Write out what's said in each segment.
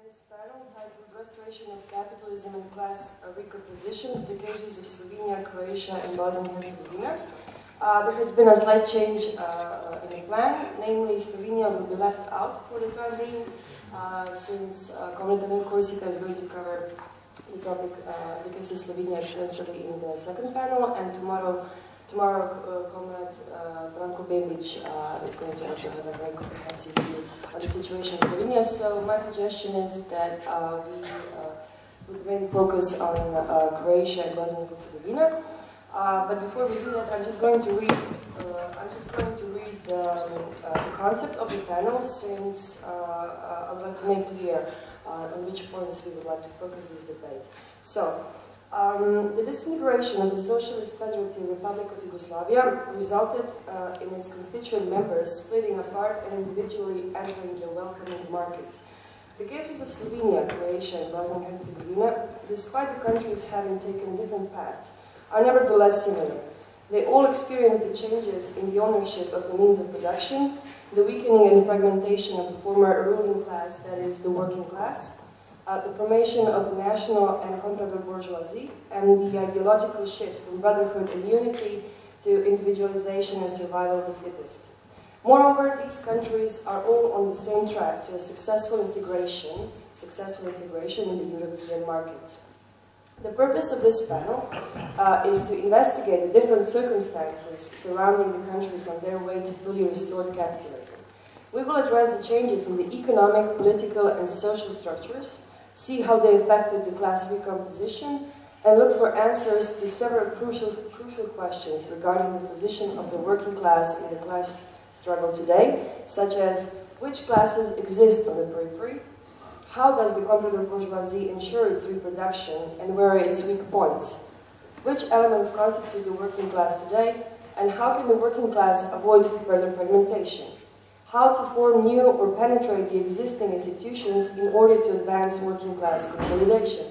today's panel titled Restoration of Capitalism and Class Recomposition, the cases of Slovenia, Croatia and Bosnia and Herzegovina. Uh, there has been a slight change uh, in the plan, namely Slovenia will be left out for the time being, uh, since uh, Comrade Corsica is going to cover the topic, uh, the case of Slovenia extensively in the second panel, and tomorrow Tomorrow, uh, Comrade uh, Branko uh, is going to also have a very comprehensive view on the situation in Slovenia. So my suggestion is that uh, we uh, would mainly focus on uh, Croatia and Bosnia and Herzegovina. But before we do that, I'm just going to read. I'm just going to read the, the concept of the panel, since I would like to make clear on which points we would like to focus this debate. So. Um, the disintegration of the Socialist Federative Republic of Yugoslavia resulted uh, in its constituent members splitting apart and individually entering the welcoming market. The cases of Slovenia, Croatia, and Bosnia and Herzegovina, despite the countries having taken different paths, are nevertheless similar. They all experienced the changes in the ownership of the means of production, the weakening and fragmentation of the former ruling class, that is, the working class, uh, the formation of the national and comprador bourgeoisie, and the ideological shift from brotherhood and unity to individualization and survival of the fittest. Moreover, these countries are all on the same track to a successful integration, successful integration in the European markets. The purpose of this panel uh, is to investigate the different circumstances surrounding the countries on their way to fully restored capitalism. We will address the changes in the economic, political, and social structures see how they affected the class recomposition, and look for answers to several crucial, crucial questions regarding the position of the working class in the class struggle today, such as which classes exist on the periphery, how does the comprador bourgeoisie ensure its reproduction, and where are its weak points, which elements constitute the working class today, and how can the working class avoid further fragmentation how to form new or penetrate the existing institutions in order to advance working class consolidation.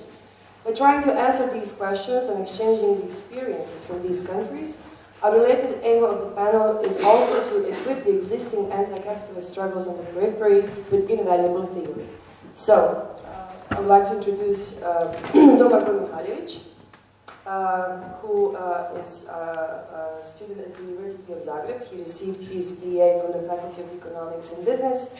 By trying to answer these questions and exchanging the experiences from these countries, a related aim of the panel is also to equip the existing anti-capitalist struggles on the periphery with invaluable theory. So, uh, I would like to introduce uh, Domagoj uh, who uh, is uh, a student at the University of Zagreb. He received his BA from the Faculty of Economics and Business,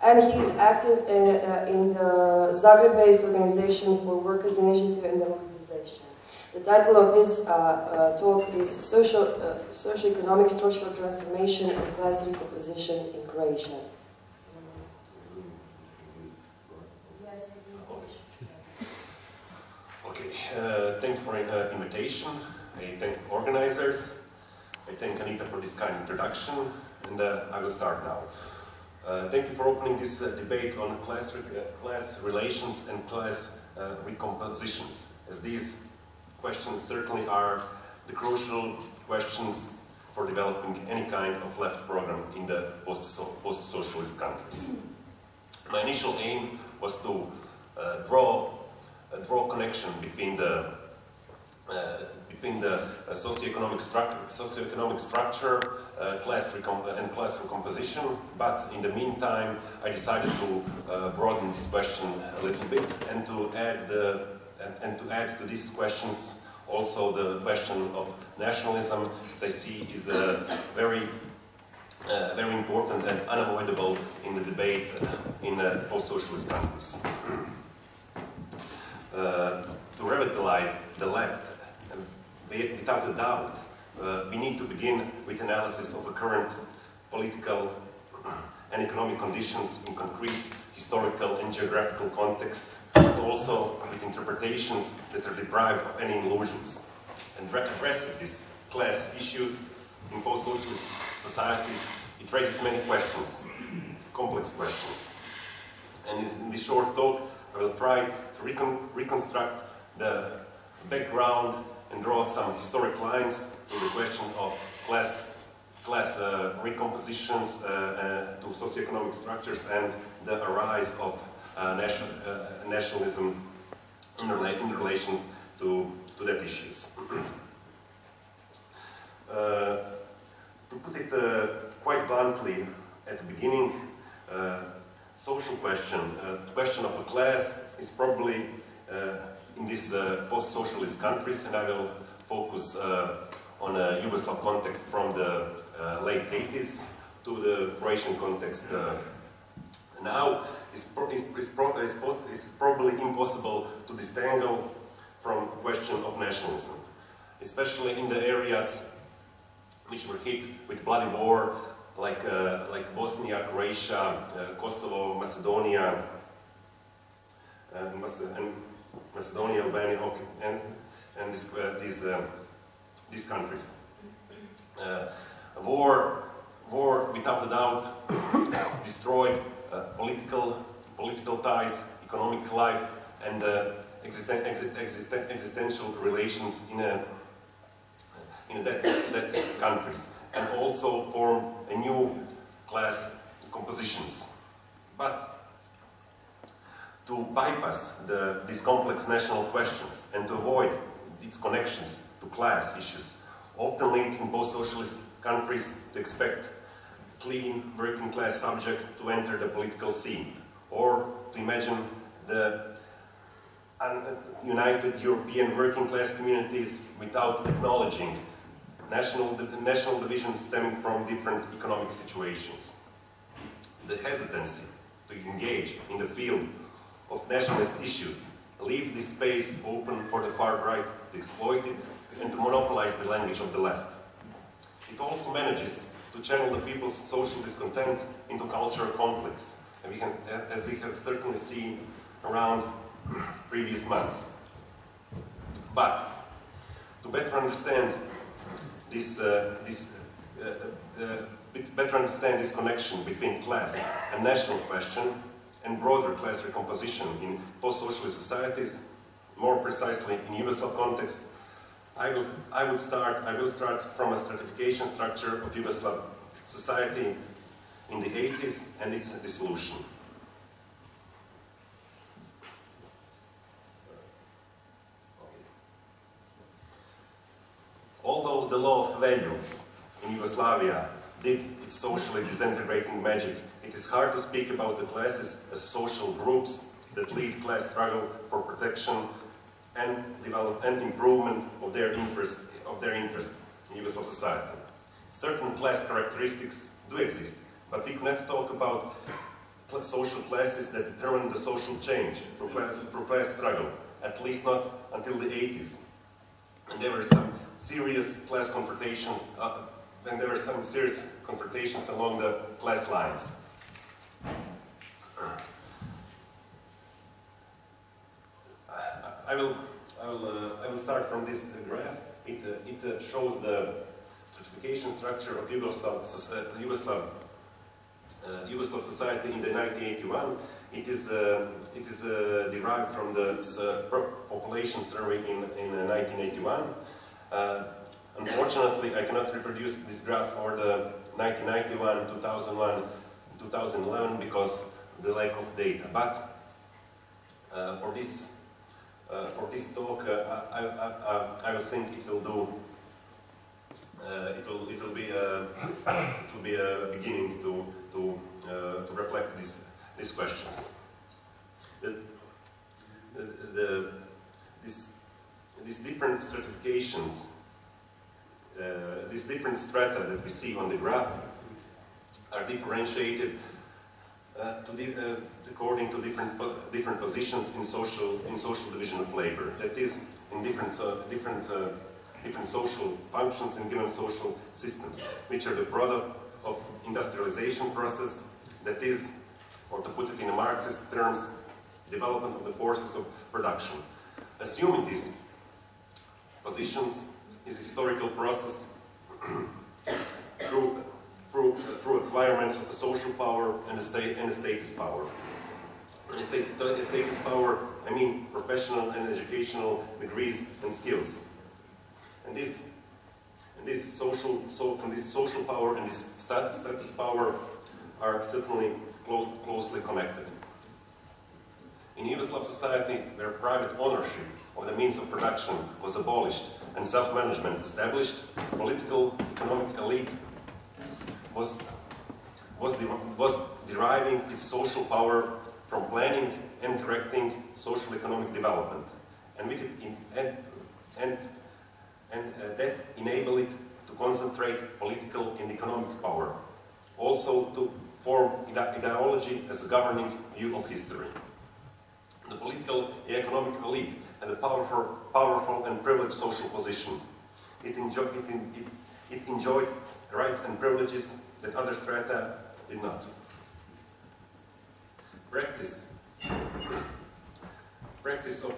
and he is active in, uh, in the Zagreb-based Organization for Workers' Initiative and Democratization. The title of his uh, uh, talk is Social, Socio-Economic Structural Transformation and Class Recomposition in Croatia. Uh, thank you for uh, invitation. I thank organizers. I thank Anita for this kind introduction, and uh, I will start now. Uh, thank you for opening this uh, debate on class, re class relations and class recompositions, as these questions certainly are the crucial questions for developing any kind of left program in the post-socialist countries. My initial aim was to draw draw connection between the uh, between the uh, socioeconomic, stru socioeconomic structure, uh, class and class recomposition, but in the meantime, I decided to broaden this question a little bit and to add the and, and, to add to these questions also the question of nationalism that I see is a very uh, very important and unavoidable in the debate in uh, post-socialist countries. Uh, to revitalize the left, without a doubt, uh, we need to begin with analysis of the current political and economic conditions in concrete historical and geographical context, but also with interpretations that are deprived of any illusions. And addressing these class issues in post-socialist societies, it raises many questions, complex questions. And in this short talk, I will try recon reconstruct the background and draw some historic lines to the question of class, class uh, recompositions uh, uh, to socioeconomic structures and the rise of uh, nation, uh, nationalism in, rela in, relations to, to that issues. Uh, to put it quite bluntly, at the beginning, social question, question of a class, is probably uh, in these uh, post-socialist countries, and I will focus uh, on a Yugoslav context from the late 80s to the Croatian context now. Is, pro pro probably impossible to disentangle from the question of nationalism, especially in the areas which were hit with bloody war, like, uh, like Bosnia, Croatia, uh, Kosovo, Macedonia, and Macedonia, Albania, and, and this, uh, these, uh, these countries. Uh, war, war, without a doubt, destroyed political, political ties, economic life, and existen existen existential relations in, a, in that, that countries, and also formed a new class compositions. But to bypass the, these complex national questions and to avoid its connections to class issues often leads in post-socialist countries to expect clean working class subject to enter the political scene or to imagine the united European working class communities without acknowledging national, national divisions stemming from different economic situations. The hesitancy to engage in the field of nationalist issues leave this space open for the far right to exploit it and to monopolize the language of the left. It also manages to channel the people's social discontent into cultural conflicts, we can, as we have certainly seen around previous months. But to better understand this, uh, this uh, uh, better understand this connection between class and national question and broader class recomposition in post-socialist societies, more precisely in Yugoslav context, I will, I would start, I will start from a stratification structure of Yugoslav society in the 80s and its dissolution. Although the law of value in Yugoslavia did its socially disintegrating magic, it is hard to speak about the classes as social groups that lead class struggle for protection and develop and improvement of their interest of their interest in Yugoslav society. Certain class characteristics do exist, but we cannot talk about social classes that determine the social change for class, class struggle, at least not until the 80s. And there were some serious class confrontations, uh, and there were some serious confrontations along the class lines. I will, I will, uh, I will start from this graph. It, uh, it uh, shows the stratification structure of Yugoslav, Yugoslav, uh, Yugoslav society in the 1981. It is, uh, it is uh, derived from the population survey in, in 1981. unfortunately, I cannot reproduce this graph for the 1991, 2001, 2011 because the lack of data. But uh, for this uh, for this talk, uh, I, I, I, I, think it will do. Uh, it will it will be a it will be a beginning to to to reflect these these questions. The, the, this these different stratifications, uh, these different strata that we see on the graph are differentiated uh, the, uh, according to different different positions in social in social division of labor. That is, in different uh, different uh, different social functions in given social systems, which are the product of industrialization process. That is, or to put it in Marxist terms, development of the forces of production. Assuming these positions is a historical process through through, through acquirement of the social power and the, state, and the status power. When I say status power, I mean professional and educational degrees and skills. And this, and this social, so, and this social power and this status power are certainly close, closely connected. In Yugoslav society, where private ownership of the means of production was abolished and self-management established, political, economic elite was, was, de was deriving its social power from planning and directing social economic development. And, with it in, and, and, and uh, that enabled it to concentrate political and economic power. Also to form ideology as a governing view of history. The political and economic elite had a powerful, powerful and privileged social position. It, enjoy, it, it, it enjoyed rights and privileges that other strata did not. Practice. Practice of,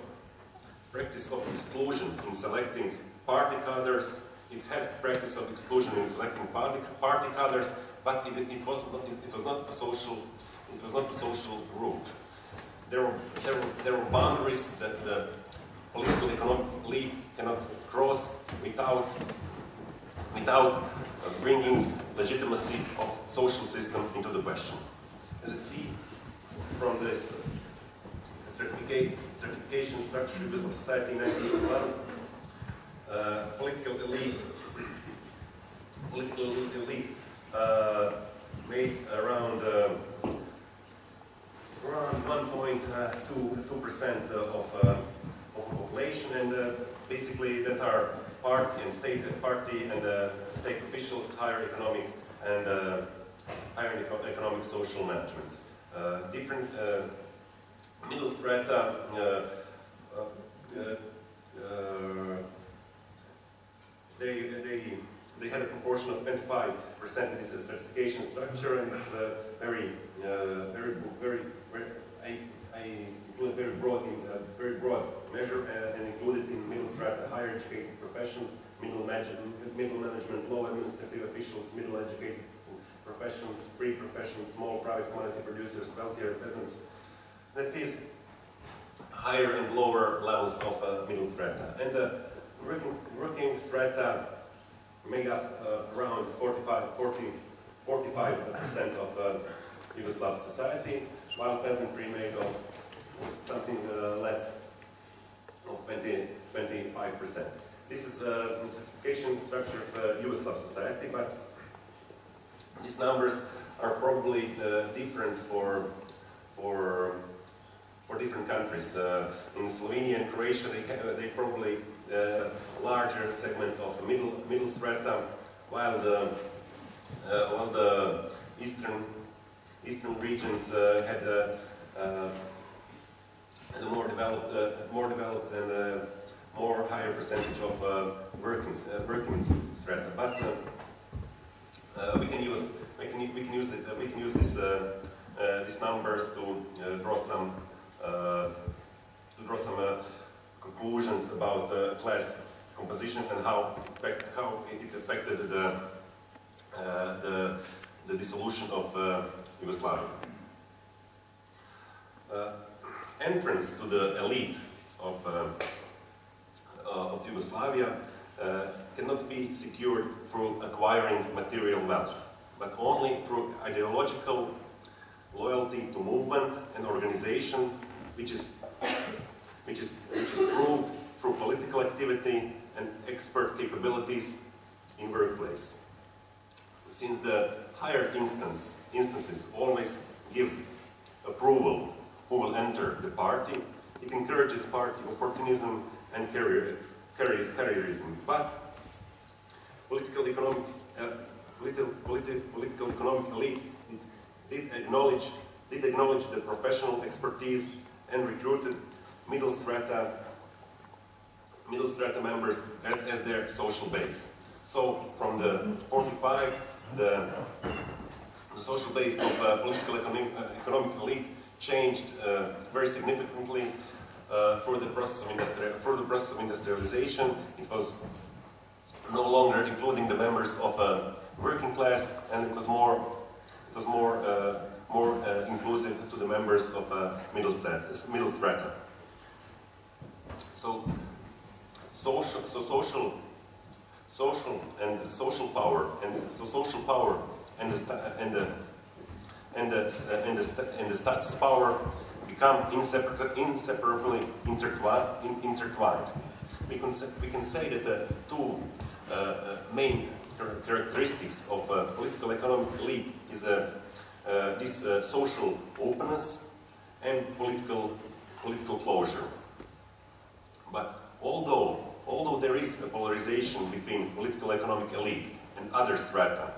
practice of exclusion in selecting party cadres. It had practice of exclusion in selecting party, party but it, it, was not, it, was not a social it was not a social group. There were, there were, there were boundaries that the political economic elite cannot cross without, without bringing legitimacy of social system into the question. As you see from this certificate, stratification structure of society in 1981, uh, political elite, political elite uh, made around uh, around 1.2 percent of, uh, of population, and uh, basically that are party and state party and uh, state officials, higher economic and higher economic social management. different middle strata they, they, they had a proportion of 25% in this stratification structure, and it's uh, very, uh, very, very, very, I, I very broad, in, uh, very broad measure, uh, and included in middle strata, higher educated professions, middle, middle management, low administrative officials, middle educated professions, free professions, small private commodity producers, wealthier peasants. That is higher and lower levels of uh, middle strata. And uh, working, working strata made up uh, around 45, 40, 45% of uh, Yugoslav society, while peasantry made of something uh, less of 20, 25%. This is a stratification structure of Yugoslav society, but these numbers are probably uh, different for, for, for different countries. Uh, in Slovenia and Croatia, they, have, they probably uh, larger segment of middle middle strata, while the uh, while the eastern eastern regions uh, had a, a more developed uh, more developed and uh, more higher percentage of uh, working working strata. But we can use we can we can use it we can use this these numbers to draw some to draw some conclusions about the class composition and how, how it affected the, uh, the, the, dissolution of uh, Yugoslavia. Entrance to the elite of, uh, uh, of Yugoslavia uh, cannot be secured through acquiring material wealth, but only through ideological loyalty to movement and organization, which is which is, which is proved through political activity and expert capabilities in workplace. Since the higher instance, instances always give approval who will enter the party, it encourages party opportunism and career, career, careerism. But political economic, uh, political, politi political economic elite did acknowledge, did acknowledge the professional expertise and recruited middle strata, middle strata members as their social base. So from the 45, the, the social base of uh, political economic, uh, economic elite changed uh, very significantly uh, for the process of for the process of industrialization. It was no longer including the members of a working class, and it was more it was more uh, more inclusive to the members of middle strata. Middle strata. So, social, so social, social and social power, and so social power and the and the and the uh, and the and the status power become inseparably, intertwined. We can say, we can say that the two uh, uh main characteristics of political economic elite is a uh, this uh, social openness and political, political closure. But although, although there is a polarization between political economic elite and other strata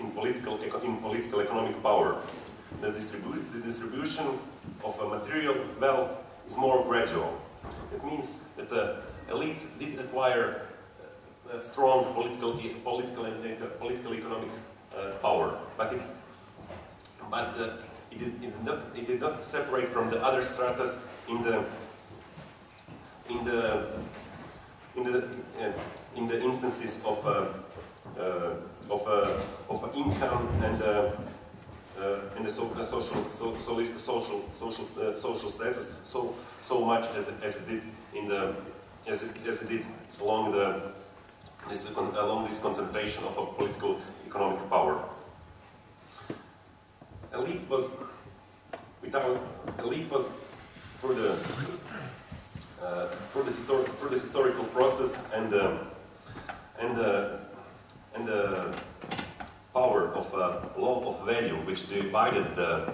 in political, in political economic power, the, distribu the distribution of a material wealth is more gradual. It means that the elite did acquire uh, strong political, political, and uh, political economic uh, power, but it, but uh, it, did, it, did not, it did not separate from the other stratas in the in the in the uh, in the instances of uh, of of income and uh, uh, and the so, uh, social so, so, social social social status so so much as it, as it did in the as it, as it did along the this, along this concentration of a political economic power. Elite was without elite was for the uh, for the historic for the historical process and the and the and the power of uh, law of value which divided the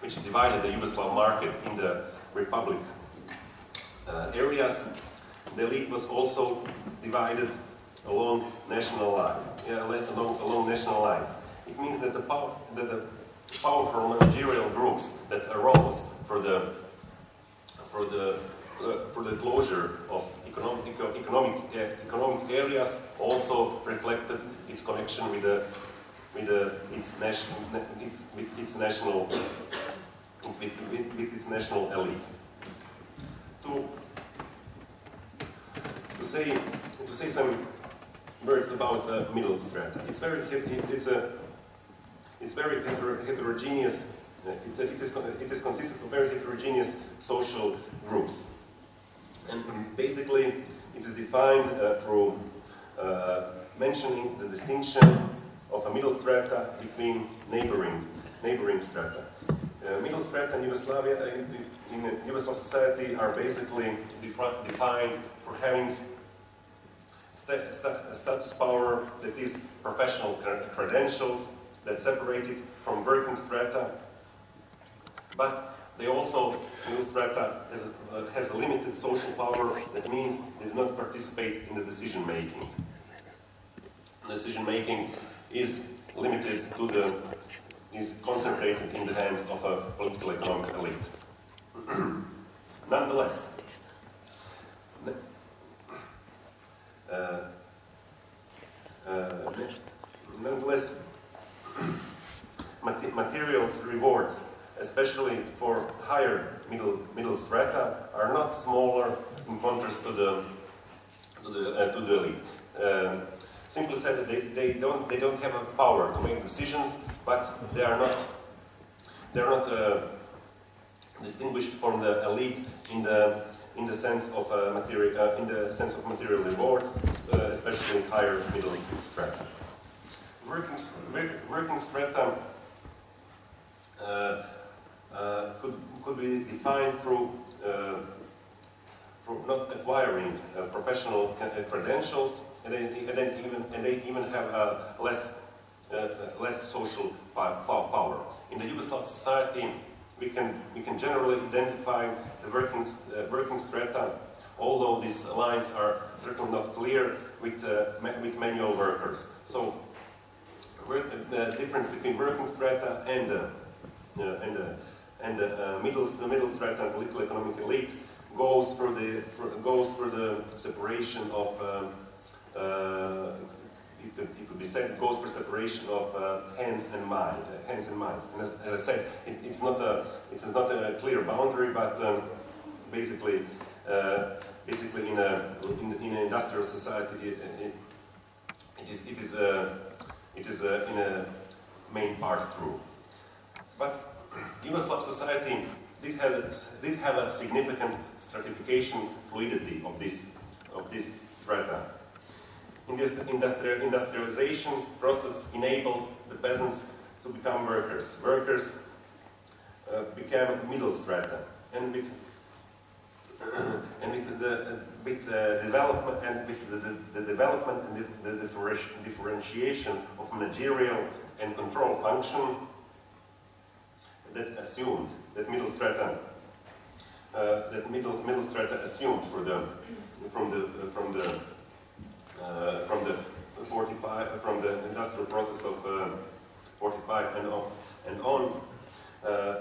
which divided the Yugoslav market in the republic uh, areas. The elite was also divided along national lines, along, along national lines. It means that the, power, that the powerful managerial groups that arose for the for the uh, for the closure of economic economic uh, economic areas also reflected its connection with the with the its national its, with its national with, with, with its national elite. To to say to say some words about uh, middle strata. It's very it, it's a it's very heter heterogeneous. It, it, is, it is consisted of very heterogeneous social groups. And basically, it is defined uh, through uh, mentioning the distinction of a middle strata between neighboring, neighboring strata. Uh, middle strata in Yugoslavia, uh, in, in Yugoslav society, are basically defined for having st st status power that is professional credentials that separate it from working strata, but they also, middle strata has, has a limited social power, that means they do not participate in the decision making. Decision making is limited to the, is concentrated in the hands of a political economic elite. Nonetheless, uh, uh, nonetheless, materials rewards, especially for higher middle middle strata, are not smaller in contrast to the to the uh, to the elite. Um, simply said, they, they don't they don't have a power to make decisions, but they are not they are not uh, distinguished from the elite in the in the sense of uh, material, uh, in the sense of material rewards, uh, especially in higher middle strata. Working, working strata uh, uh, could could be defined through uh, through not acquiring professional credentials, and then, and then even and they even have less less social power. In the Yugoslav society, we can, we can generally identify the working, uh, working strata, although these lines are certainly not clear with, uh, with manual workers. So uh, the difference between working strata and, uh, and, uh, and the, uh, middle, the middle strata and political economic elite goes for the, for, goes for the separation of um, it could, it could be said goes for separation of uh, hands and mind, uh, hands and minds. And as, as I said, it, it's not a it's not a clear boundary, but um, basically, uh, basically in a in, in, an industrial society, it, it, it is it is a it is a, in a main part true. But Yugoslav society did have did have a significant stratification fluidity of this of this strata industrial, industrialization process enabled the peasants to become workers. Workers uh, became middle strata, and with and with the with the development and with the, the, the development and the, the differentiation of managerial and control function that assumed, that middle strata, uh, that middle, middle strata assumed for the, from the, uh, from the, uh, from the 45, from the industrial process of uh, 45 and on, and on uh,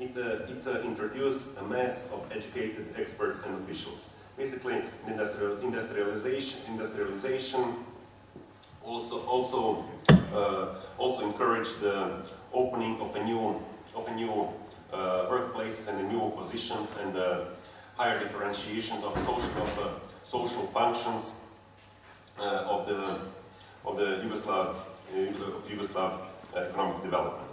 it, uh, it uh, introduced a mass of educated experts and officials. Basically, industrial, industrialization, industrialization also also uh, also encouraged the opening of a new of new uh, workplaces and the new positions and uh, higher differentiation of social of uh, social functions uh, of the of the Yugoslav uh, of Yugoslav economic development.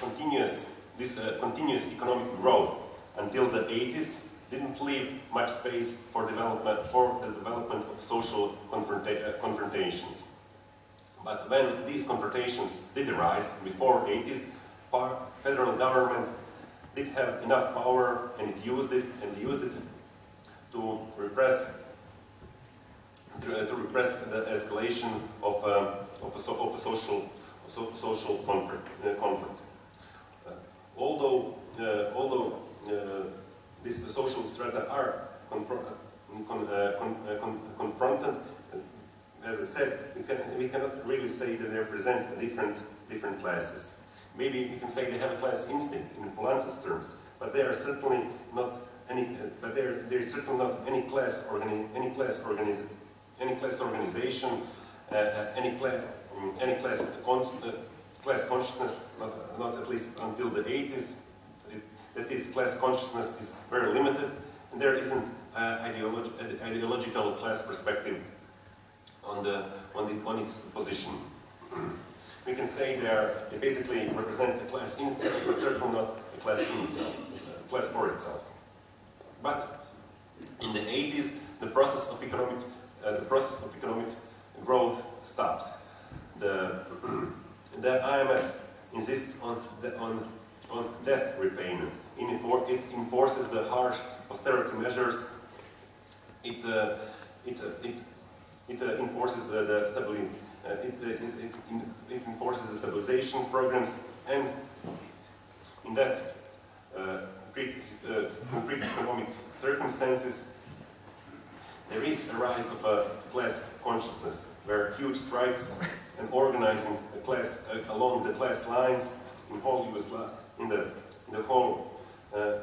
Continuous this continuous economic growth until the 80s didn't leave much space for development for the development of social confronta uh, confrontations. But when these confrontations did arise before 80s, federal government did have enough power and it used it and used it to repress to, uh, to repress the escalation of, uh, of, a, so, of a social so, social conflict. Uh, conflict. Uh, although uh, although these social strata are confr con con con confronted, as I said, we, can, we cannot really say that they represent different different classes. Maybe we can say they have a class instinct in Poulantzas terms, but are certainly not any. but there there is certainly not any class organi any class organization any class organization, uh, any, cla um, any class, con uh, class consciousness, not, not at least until the 80s, it, that this class consciousness is very limited, and there isn't uh, ideologi ideological class perspective on, the, on, the, on its position. we can say they, are, they basically represent a class in itself, but certainly not a class in itself, a class for itself. But in the 80s, the process of economic uh, the process of economic growth stops. The, the IMF insists on, the, on, on debt repayment. It enforces the harsh austerity measures. It, uh, it, uh, it, it uh, enforces the stability. Uh, it, uh, it, it, enforces the stabilization programs and in that concrete, concrete economic circumstances there is a rise of a class consciousness, where huge strikes and organizing class uh, along the class lines in whole Yugoslavia, in the in the whole uh,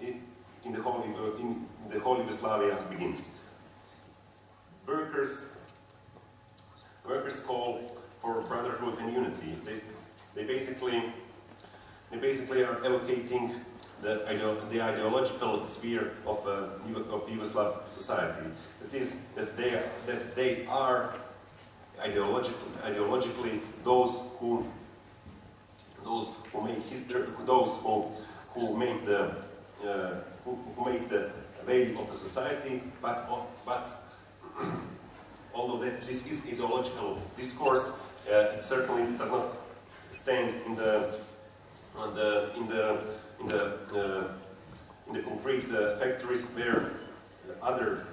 in, the whole in the whole Yugoslavia begins. Workers workers call for brotherhood and unity. They they basically they basically are evocating the, the ideological sphere of, uh, of Yugoslav society. That is, that they are, that they are ideologically, ideologically those who those who make history, those who who make the uh, who, who make the value of the society, but but although that this is ideological discourse, uh, it certainly does not stand in the on the in the in the, uh, in the concrete uh, factories where other,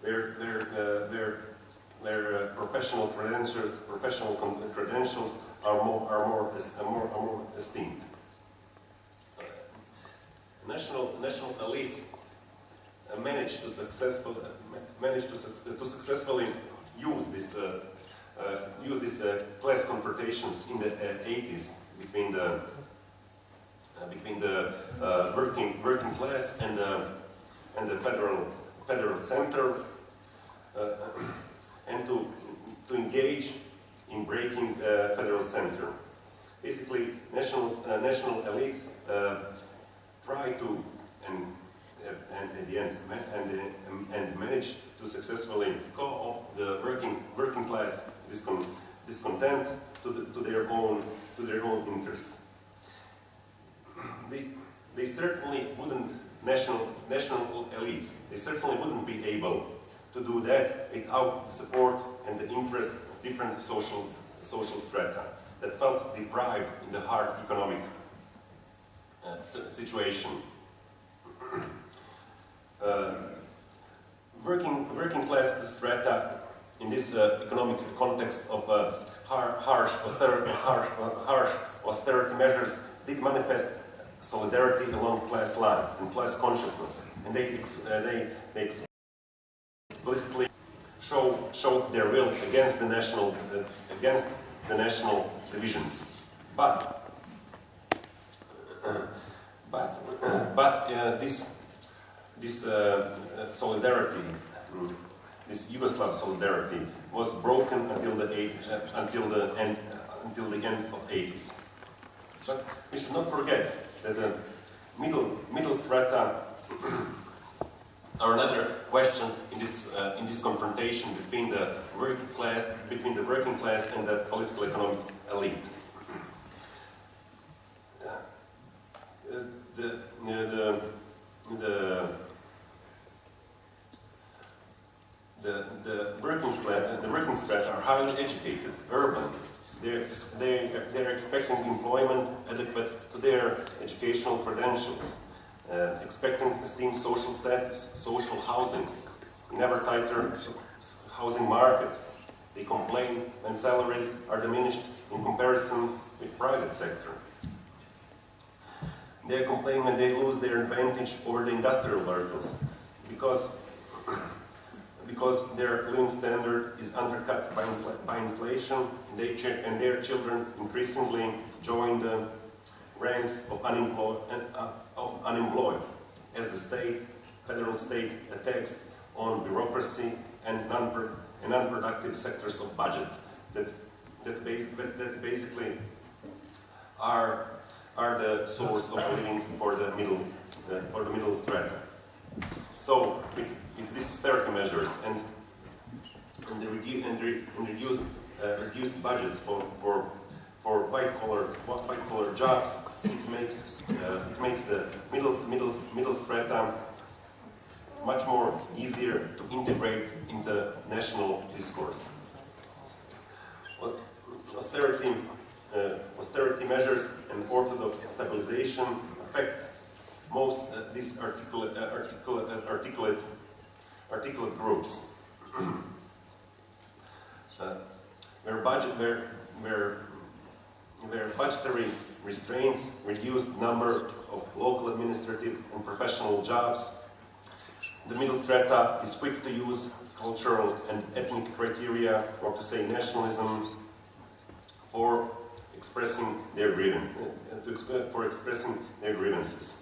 where, where, uh, where, where professional credentials, professional credentials are more, are more, are more, are more esteemed. National, national elites managed to successfully managed to, to successfully use this uh, uh, use these uh, class confrontations in the 80s between the uh, between the uh, working working class and the and the federal federal center, uh, and to to engage in breaking federal center. Basically, national uh, national elites uh, try to and uh, and at the end and and manage to successfully co-opt the working working class discon discontent to, the, to their own to their own interests they, they certainly wouldn't, national, national elites, they certainly wouldn't be able to do that without the support and the interest different social, social strata that felt deprived in the hard economic uh, situation. uh, working, working class strata in this uh, economic context of uh, har harsh, austerity, harsh, uh, harsh austerity measures did manifest solidarity along class lines and class consciousness, and they, uh, they, they explicitly show showed their will against the national uh, against the national divisions. But but but uh, this this uh, uh, solidarity, this Yugoslav solidarity, was broken until the eight, until the end until the end of 80s. But we should not forget that the middle middle strata are another question in this uh, in this confrontation between the working class between the working class and the political economic elite. Uh, the, uh, the, the, the, the working class, the working strata are highly educated, urban. They're, they, they're expecting employment adequate to their educational credentials, uh, expecting esteemed social status, social housing, never tighter housing market. They complain when salaries are diminished in comparisons with private sector. They complain when they lose their advantage over the industrial workers because, because their living standard is undercut by, infl by inflation and, they and their children increasingly join the ranks of unemployed, uh, of unemployed as the state, federal state attacks on bureaucracy and, non and unproductive sectors of budget that, that, bas that basically are are the source of living for the middle, uh, for the middle strata. So, with, with these austerity measures and and the, redu and re and reduced uh, reduced budgets for for for white collar white collar jobs, it makes uh, it makes the middle middle middle strata much more easier to integrate into national discourse. Austerity uh, austerity measures and orthodox stabilization affect most uh, these articulate, uh, articulate, uh, articulate, articulate groups. Uh, where, budget, where, where, where budgetary restraints reduce the number of local administrative and professional jobs, the middle strata is quick to use cultural and ethnic criteria, or to say nationalism, for expressing their grievance, uh, for expressing their grievances.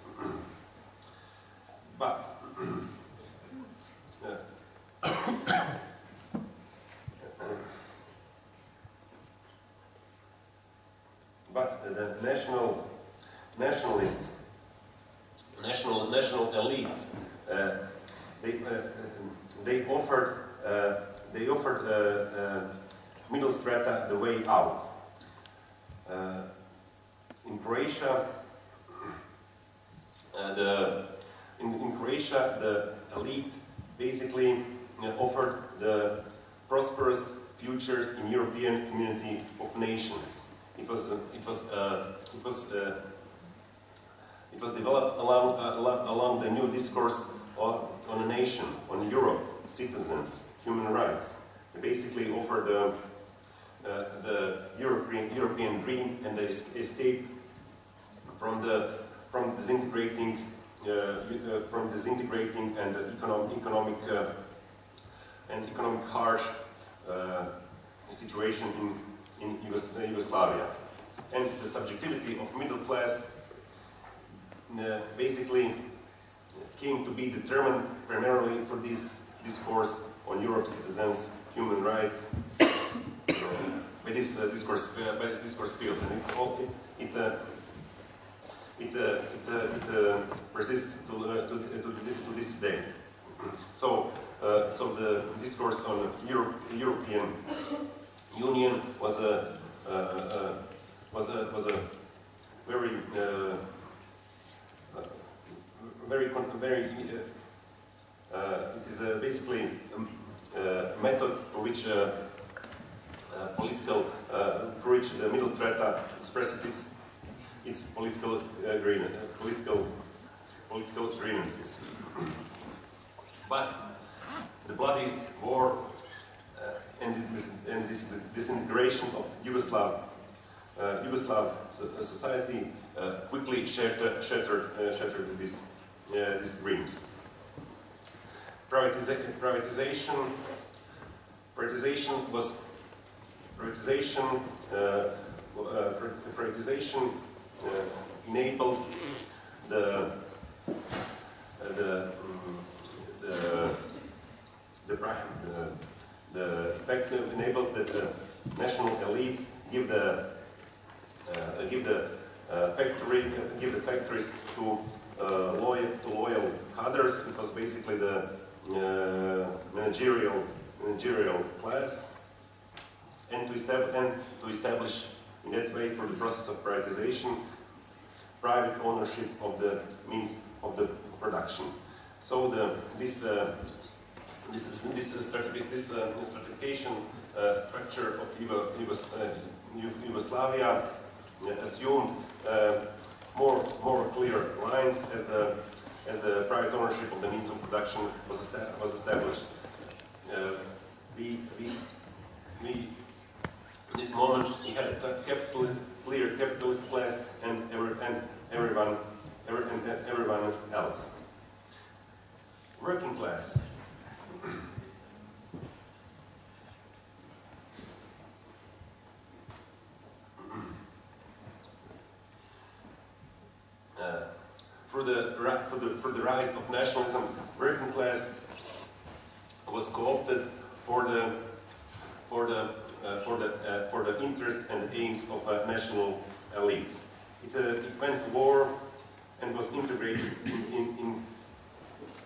Privatization, uh, uh, privatization enabled the the um, the the, the, the fact enabled that the national elites give the uh, give the uh, factory give the factories to uh, loyal to loyal cadres because basically the uh, managerial managerial class and to establish and to establish in that way for the process of privatization private ownership of the means of the production. So the this uh, this this this, this uh, stratification uh, structure of Yugo, Yugos, uh, Yugoslavia assumed uh, more more clear lines as the as the private ownership of the means of production was, was established. Uh, we, we, we, this moment, we had a capital, clear capitalist class and, every, and everyone, every, and everyone else. Working class. Uh, for the for the for the rise of nationalism, working class was co-opted for the for the for the uh, for the interests and aims of uh, national elites. It, uh, it went to war and was integrated in, in, in,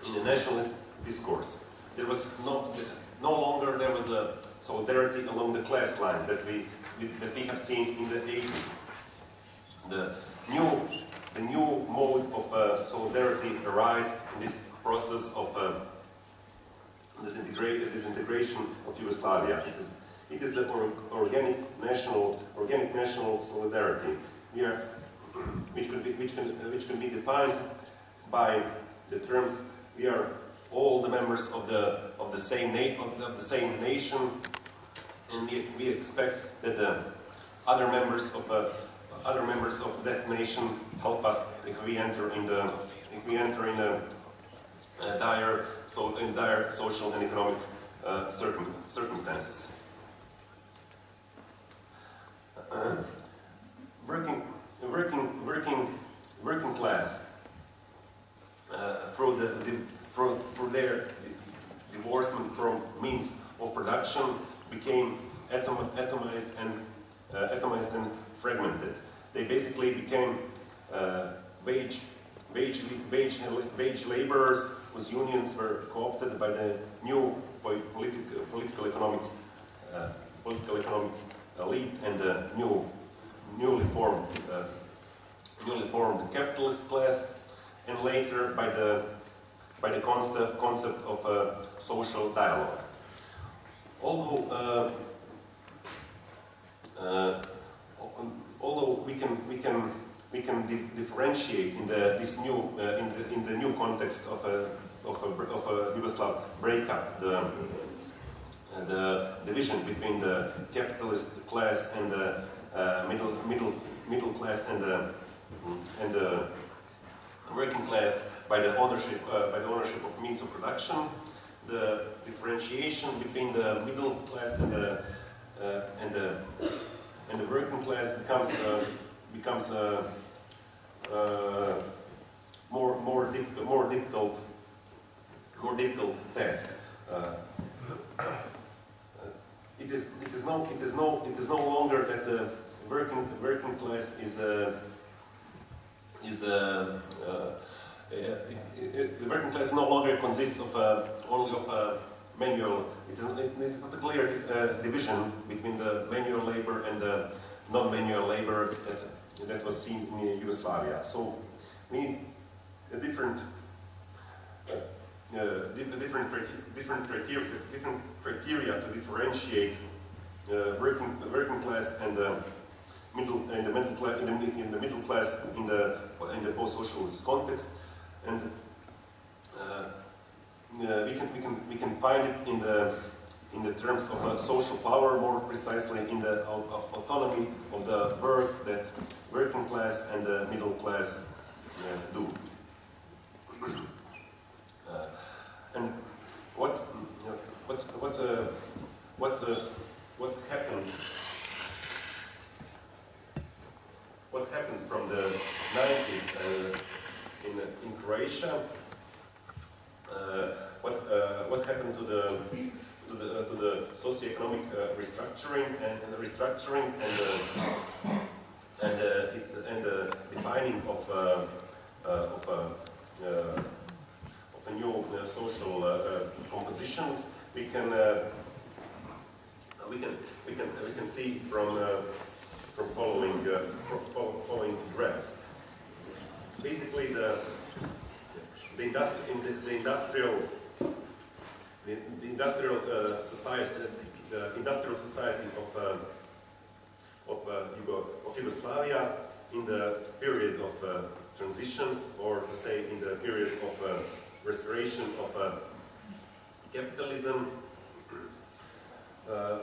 in a nationalist discourse. There was no no longer there was a solidarity along the class lines that we that we have seen in the 80s. The new the new mode of uh, solidarity arise in this process of uh, disintegration of Yugoslavia. It is, it is the or, organic national organic national solidarity here, which can be which can which can be defined by the terms we are all the members of the of the same na of the, of the same nation, and we, we expect that the other members of uh, other members of that nation help us if we enter in the if we enter in a, a dire so in dire social and economic uh, circum, circumstances. Working working working working class uh, through the, the for their divorcement from means of production became atom, atomized and uh, atomized and fragmented. They basically became uh, wage, wage, wage, wage laborers whose unions were co-opted by the new political, political economic, uh, political economic elite and the new, newly formed, uh, newly formed capitalist class, and later by the by the concept, concept of uh, social dialogue. Although uh, uh, although we can we can we can di differentiate in the this new in the in the new context of a of a, of a Yugoslav breakup the the division between the capitalist class and the uh, middle middle middle class and the and the working class by the ownership uh, by the ownership of means of production the differentiation between the middle class and the uh, and the and the working class becomes uh, becomes uh, uh, more more more difficult more difficult task. It is it is no it is no it is no longer that the working working class is a is a it, it, the working class no longer consists of only of manual, it is, it is not a clear uh, division between the manual labor and the non-manual labor that, that was seen in Yugoslavia. So we need a different, uh, uh, different, different, criteria, different criteria to differentiate uh, working, working class and the middle, in the middle class, in the, in the middle class in the in the post-socialist context, and uh, uh, we can we can we can find it in the in the terms of uh, social power, more precisely in the au- au- autonomy of the work that working class and the middle class uh, do. And what, what, what, uh, what, uh, what happened? What happened from the 90s uh, in, in Croatia, uh, what, uh, what happened to the, to the, to the socioeconomic restructuring and, and the restructuring and and, and the defining of, of, new social uh, uh, compositions, we can, uh, we can, we can, we can see from from following from following graphs. Basically, the the, industri- in the, the industrial the, the industrial uh, society the industrial society of uh, of, uh, Yugo, of Yugoslavia in the period of transitions, or to say in the period of restoration of uh, capitalism, uh,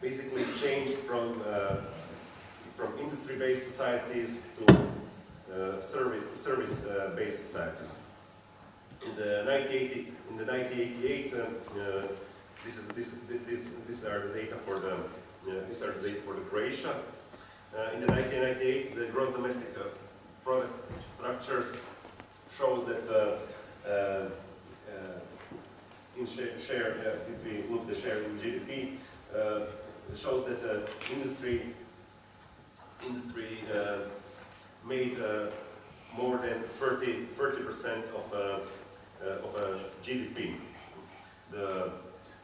basically changed from uh, from industry-based societies to uh, service service-based societies. In the 1980, in the 1988, uh, uh, this is this this these are data for the uh, these are data for the Croatia. Uh, in the 1998, the gross domestic uh, product structures shows that uh, uh, uh, in share, share uh, if we look the share in GDP, uh, shows that uh, industry industry uh, made uh, more than 30 percent of uh, uh, of uh, GDP. The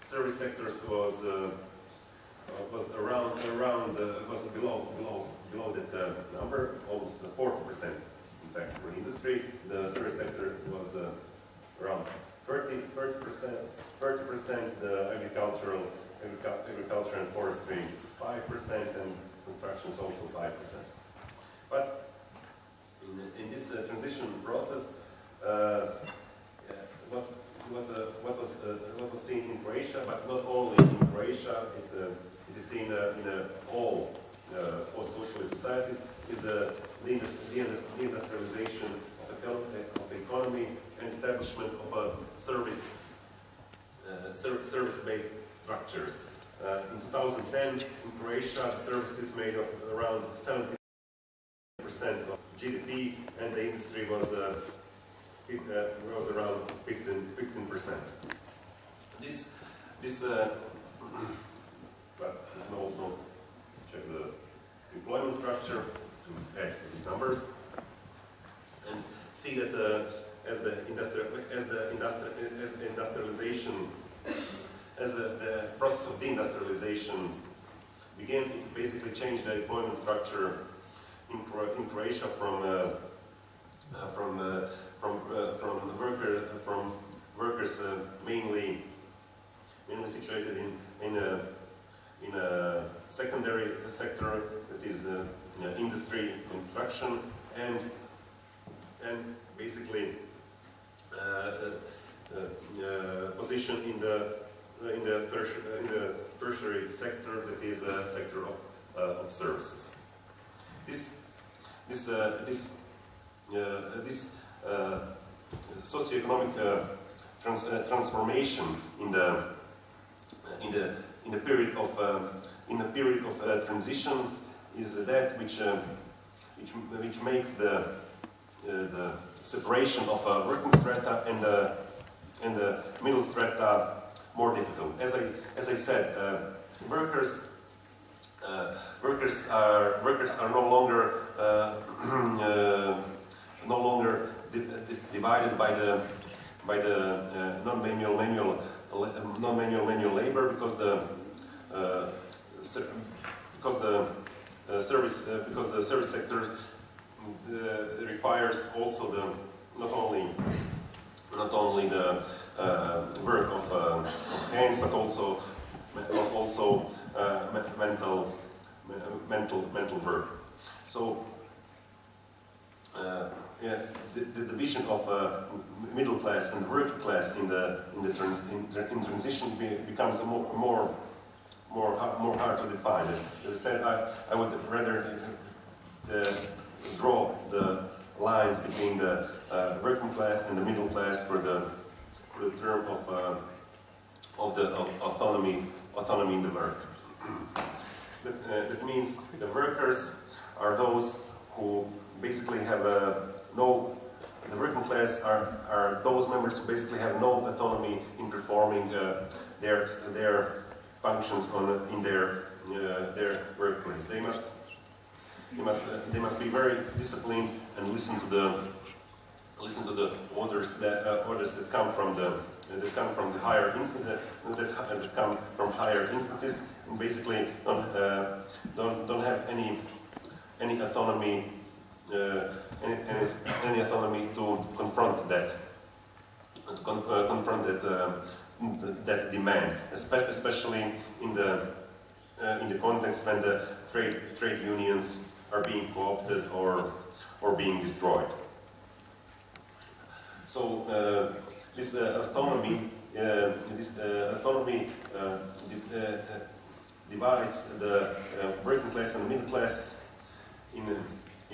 service sectors was uh, uh, was around around uh, was below below below that uh, number, almost 40 percent. For industry, the service sector was uh, around 30 percent. 30 percent. The agricultural agriculture and forestry 5 percent, and construction is also 5 percent. But in, in this uh, transition process, uh, uh, what what, uh, what was uh, what was seen in Croatia, but not only in Croatia, it, uh, it is seen in all uh, post-socialist societies, is the deindustrialization of, econ- of the economy and establishment of a service uh, ser- service-based structures. Uh, in 2010, in Croatia, services made up around 70% of GDP, and the industry was uh, it uh, was around 15 percent. This this uh, but also check the employment structure to add these numbers and see that uh, as the industrial as the industri- as the industrialization as the, the process of deindustrialization began, it basically changed the employment structure in, in Croatia from uh, uh, from uh, from uh, from the worker from workers uh, mainly mainly situated in in a in a secondary sector is uh, industry construction and and basically uh, uh, uh, uh position in the uh, in the tertiary, uh, in the tertiary sector that is a sector of, of services. This this this this socioeconomic trans transformation in the in the in the period of in the period of transitions is that which uh, which which makes the uh, the separation of uh, working strata and the and the middle strata more difficult. As I as I said, uh, workers uh, workers are workers are no longer uh, uh, no longer di di divided by the by the non-manual manual non-manual manual labor because the because the uh, service because the service sector requires also the not only not only the uh, work of, uh, of hands but also also uh, mental mental mental work. So yeah, the, the division of uh, middle class and working class in the in the trans, in, in transition be, becomes more more more more hard to define. As I said, I, I would rather uh, draw the lines between the uh, working class and the middle class for the for the term of uh, of the of autonomy autonomy in the work. that, uh, that means the workers are those who basically have a no, the working class are, are those members who basically have no autonomy in performing uh, their, their functions on, in their, uh, their workplace. They must, they, must, uh, they must be very disciplined and listen to the, listen to the orders that, uh, orders that come from the that come from the higher instances, that, that come from higher instances, and basically don't, uh, don't, don't have any, any autonomy uh, any, any, any, autonomy to confront that, to con uh, confront that, uh, that demand, especially in the, in the context when the trade, trade unions are being co-opted or, or being destroyed. So uh, this uh, autonomy, uh, this autonomy di divides the working class and the middle class in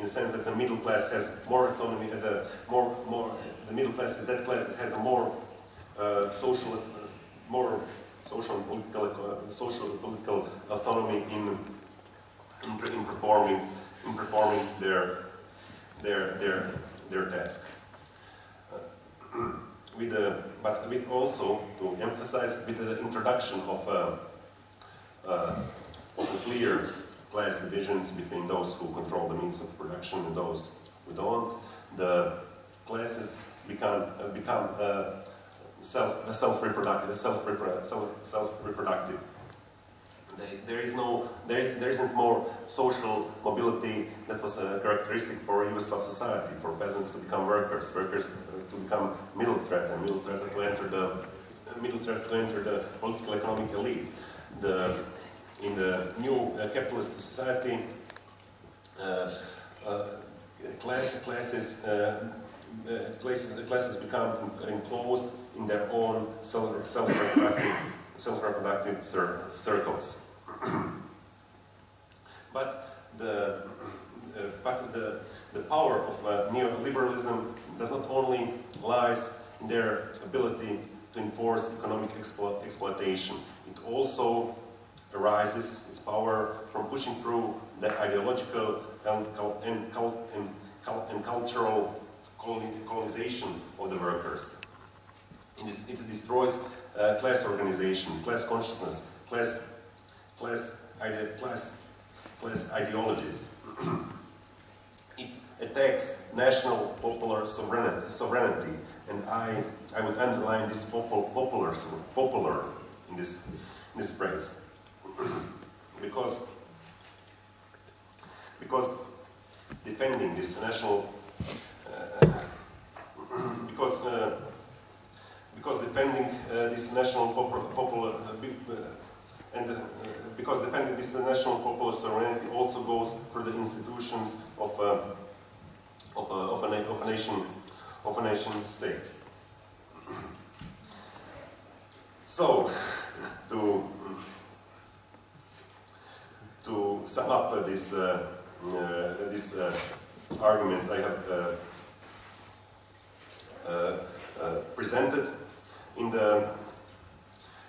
in the sense that the middle class has more autonomy, uh, the more, more, the middle class is that class that has a more uh, social, uh, more social and political, uh, social and political autonomy in, in, in, performing, in performing their, their, their, their task. Uh, with the, but with also to emphasize with the introduction of a, uh, of clear class divisions between those who control the means of production and those who don't. The classes become uh, become uh, self self reproductive self self self reproductive. there is no there there isn't more social mobility that was a characteristic for Yugoslav society for peasants to become workers, workers uh, to become middle and middle threat to enter the middle threat to enter the political economic elite. The in the new uh, capitalist society, uh, uh, class, classes, classes, classes become enclosed in their own self-reproductive self-reproductive cir circles. but the uh, but the the power of uh, neoliberalism does not only lies in their ability to enforce economic explo exploitation. It also arises, its power from pushing through the ideological and, and, and, and cultural colonization of the workers. It, destroys uh, class organization, class consciousness, class, class, ide class, class ideologies. it attacks national popular sovereignty, and I, I would underline this popular, popular in this, in this phrase because because defending this national uh, because uh, because defending uh, this national popular, uh, uh, and because defending this national popular sovereignty also goes for the institutions of of, of, a, of a nation of a nation state. So, to to sum up uh, this, uh, uh, these arguments I have presented in the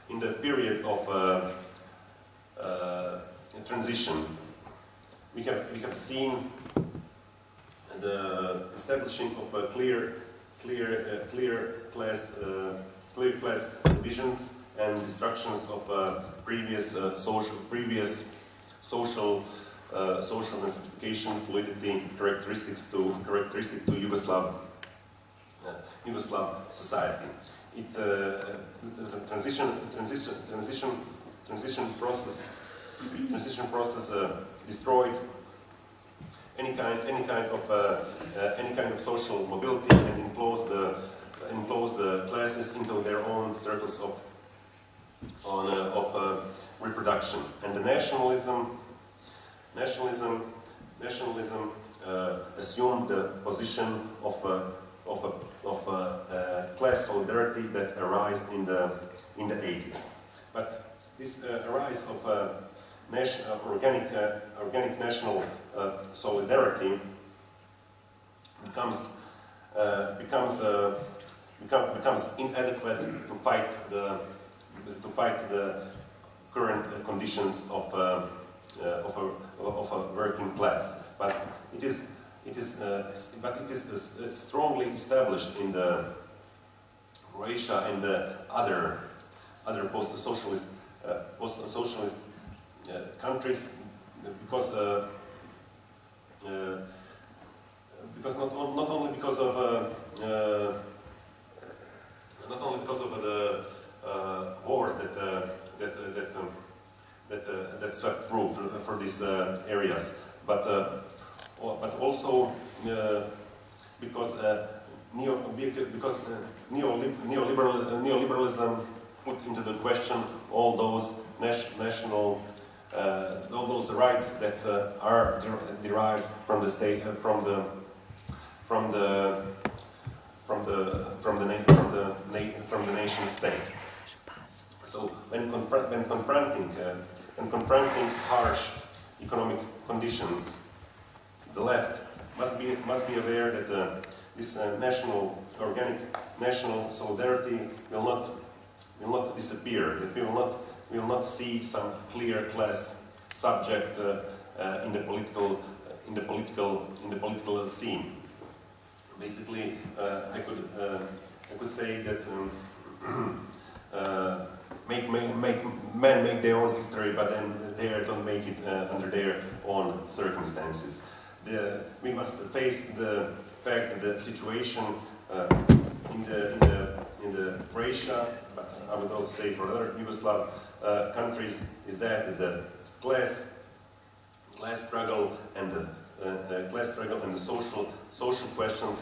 in the period of transition, we have we have seen the establishing of a clear clear uh, clear class uh, clear class divisions and destructions of uh, previous social previous social uh, social classification, fluidity, characteristics to characteristic to Yugoslav uh, Yugoslav society. It uh, transition transition transition transition process transition process uh, destroyed any kind any kind of uh, any kind of social mobility and enclosed the enclosed the classes into their own circles of on of reproduction. And the nationalism, nationalism, nationalism uh, assumed the position of of a, of a uh, class solidarity that arose in the, in the 80s. But this uh, arise of a nation, uh, organic, uh, organic national uh, solidarity becomes, uh, becomes, uh, become, becomes inadequate to fight the, to fight the current uh, conditions of, uh, uh, of, a, of a working class. But it is, it is, uh, but it is uh, strongly established in the Croatia and the other, other post-socialist, uh, post-socialist uh, countries, because uh, uh, because not, not only because of uh, uh, not only because of the wars that that that um, that, that swept through for, for these areas, but but also because neo because neoliberal neoliberalism put into the question all those national uh, all those rights that uh, are der- derived from the state uh, from the from the from the from the from the from the nation state. So when, confront, when confronting uh, when confronting harsh economic conditions, the left must be must be aware that uh, this uh, national organic national solidarity will not will not disappear. That we will not we will not see some clear class subject uh, uh, in the political in the political in the political scene. Basically, uh, I could uh, I could say that. Um, uh, make, make, make men make their own history, but then they don't make it under their own circumstances. The, we must face the fact that the situation in the in the in the Croatia, but I would also say for other Yugoslav uh, countries, is that the class class struggle and the uh, uh, class struggle and the social social questions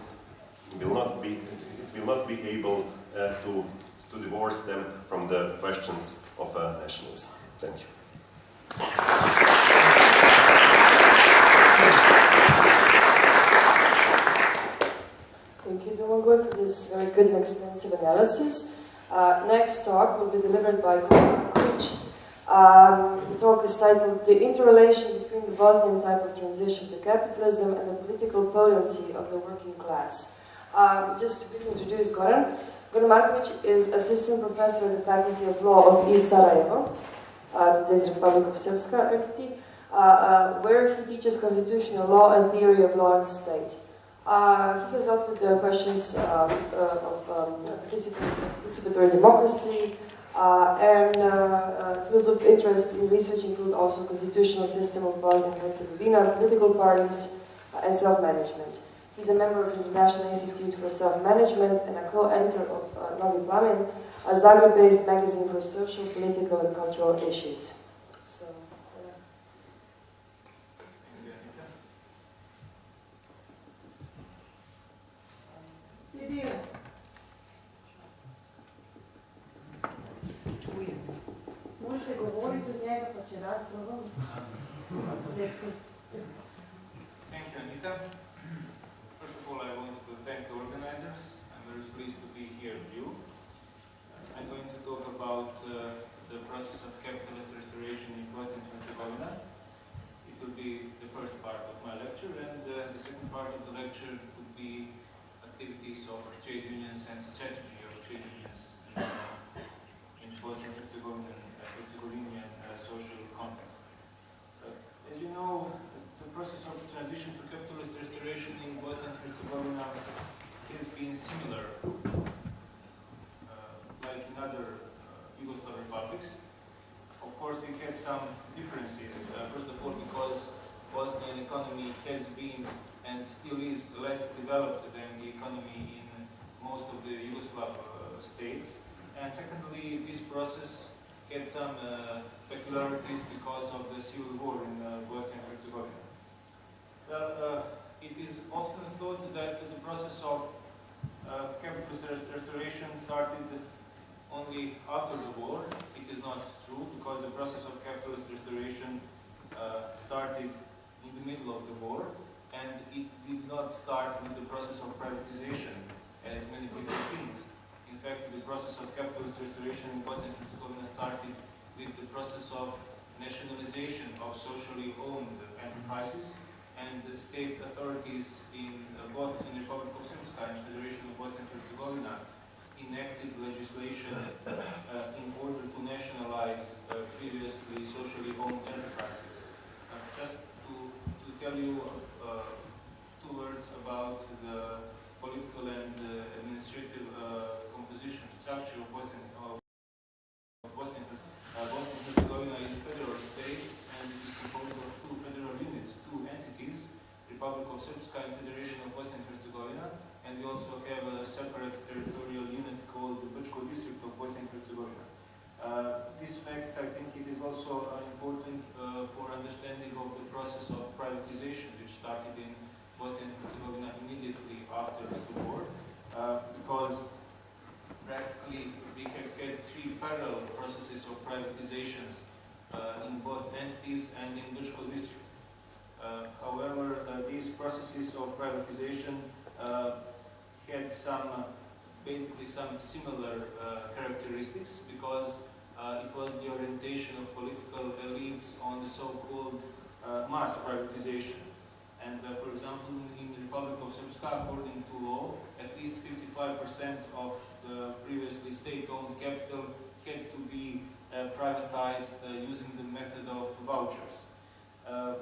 will not be it will not be able uh, to to divorce them from the questions of uh, nationalism. Thank you. Thank you, Domagoj, for this very analysis. Uh, next talk will be delivered by Kulić. Um, the talk is titled The Interrelation Between the Bosnian Type of Transition to Capitalism and the Political Potency of the Working Class. Um, just to introduce Goran, Goran Markovic is Assistant Professor at the Faculty of Law of East Sarajevo, uh, today's Republic of Srpska entity, uh, uh, where he teaches constitutional law and theory of law and state. Uh, he has dealt with the questions uh, of um, participatory democracy, uh, and uh, uh, fields of interest in research include also constitutional system of Bosnia and Herzegovina, political parties, uh, and self-management. He's a member of the International Institute for Self-Management and a co-editor of uh, Novi Plamen, a Zagreb-based magazine for social, political, and cultural issues. So, uh, Možete govoriti od njega pa će rad probam. Thank you, Anita. First of all, I want to thank the organizers. I'm very pleased to be here with you. I'm going to talk about uh, the process of capitalist restoration in Bosnia and Herzegovina. It will be the first part of my lecture, and uh, the second part of the lecture would be activities of trade unions and strategy of trade unions in, in Bosnia and Herzegovina, uh, Herzegovinian uh, social context. Uh, as you know, the process of transition to capitalist restoration in Bosnia and Herzegovina has been similar, uh, like in other Yugoslav republics. Of course, it had some differences. Uh, first of all, because Bosnian economy has been and still is less developed than the economy most of the Yugoslav uh, states. And secondly, this process had some uh, peculiarities because of the civil war in uh, Bosnia and Herzegovina. Well, uh, it is often thought that the process of uh, capitalist restoration started only after the war. It is not true because the process of capitalist restoration uh, started in the middle of the war. and it did not start with the process of privatization, as many people think. In fact, the process of capitalist restoration in Bosnia and Herzegovina started with the process of nationalization of socially owned enterprises, and the state authorities in uh, both in the Republic of Srpska and Federation of Bosnia and Herzegovina enacted legislation uh, in order to nationalize uh, previously socially owned enterprises. Uh, just to, to tell you uh, two words about the political and uh, administrative uh, composition structure of Bosnia, of uh, Bosnia and Herzegovina is a federal state and it is composed of two federal units, two entities, Republic of Srpska and Federation of Bosnia and Herzegovina, and we also have a separate territorial unit called the Brčko district of Bosnia and Herzegovina. Uh, this fact, I think it is also uh, important uh, for understanding of the process of privatization which started in Bosnia and Herzegovina immediately after the war, uh, because practically we have had three parallel processes of privatizations uh, in both entities and in Brčko district. Uh, however, uh, these processes of privatization uh, had some, uh, basically some similar characteristics because it was the orientation of political elites on the so-called mass privatization. And uh, for example, in the Republic of Srpska, according to law, at least 55% of the previously state-owned capital had to be uh, privatized uh, using the method of vouchers. Uh,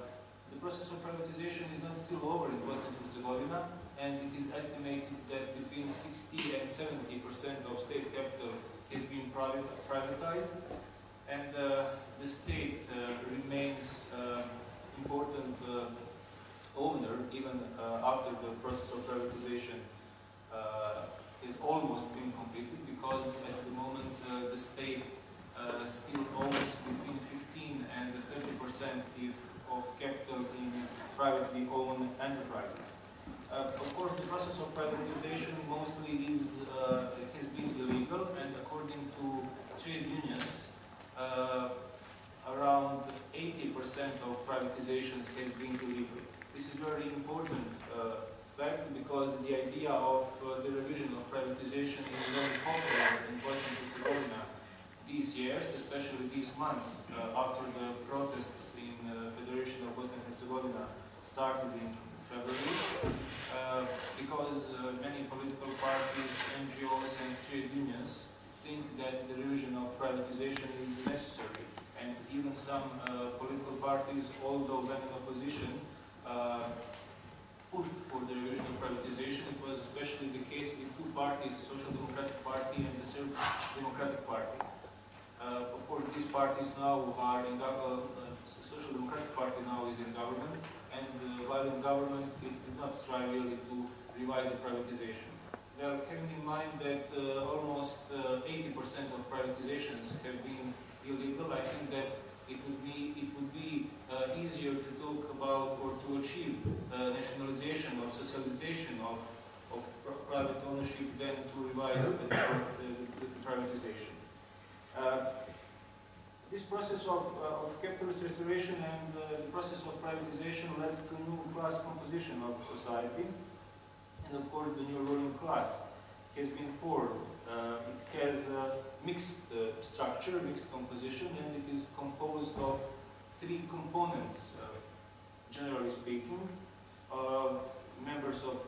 the process of privatization is not still over in Bosnia and Herzegovina, and it is estimated that between 60 and 70 percent of state capital has been privatized, and uh, the state uh, remains important owner even uh, after the process of privatization uh, is almost been completed because at the moment uh, the state still owns between 15 and 30 percent of capital in privately owned enterprises. Uh, Of course, the process of privatization mostly is, uh, has been illegal, and according to trade unions, uh, around 80% of privatizations have been illegal. This is very important uh, fact because the idea of uh, the revision of privatization is very popular in Bosnia and Herzegovina these years, especially these months, uh, after the protests in uh, Federation of Bosnia and Herzegovina started in February, uh, because uh, many political parties, NGOs and trade unions think that the revision of privatization is necessary. And even some uh, political parties, although when in opposition, uh, pushed for the revision of privatization. It was especially the case with two parties, Social Democratic Party and the Serb Democratic Party. Uh, of course, these parties now are in government, uh, Social Democratic Party now is in government, and uh, while in government, it did not try really to revise the privatization. Now, having in mind that almost uh, 80% of privatizations have been illegal, I think that it would be, it would be easier to talk about or to achieve uh, nationalization or socialization of, of pr- private ownership than to revise the, the, privatization. Uh, this process of, uh, of capitalist restoration and uh, the process of privatization led to new class composition of society. And of course, the new ruling class has been formed. Uh, it has a mixed uh, structure, mixed composition, and it is composed of three components, uh, generally speaking. Uh, members of,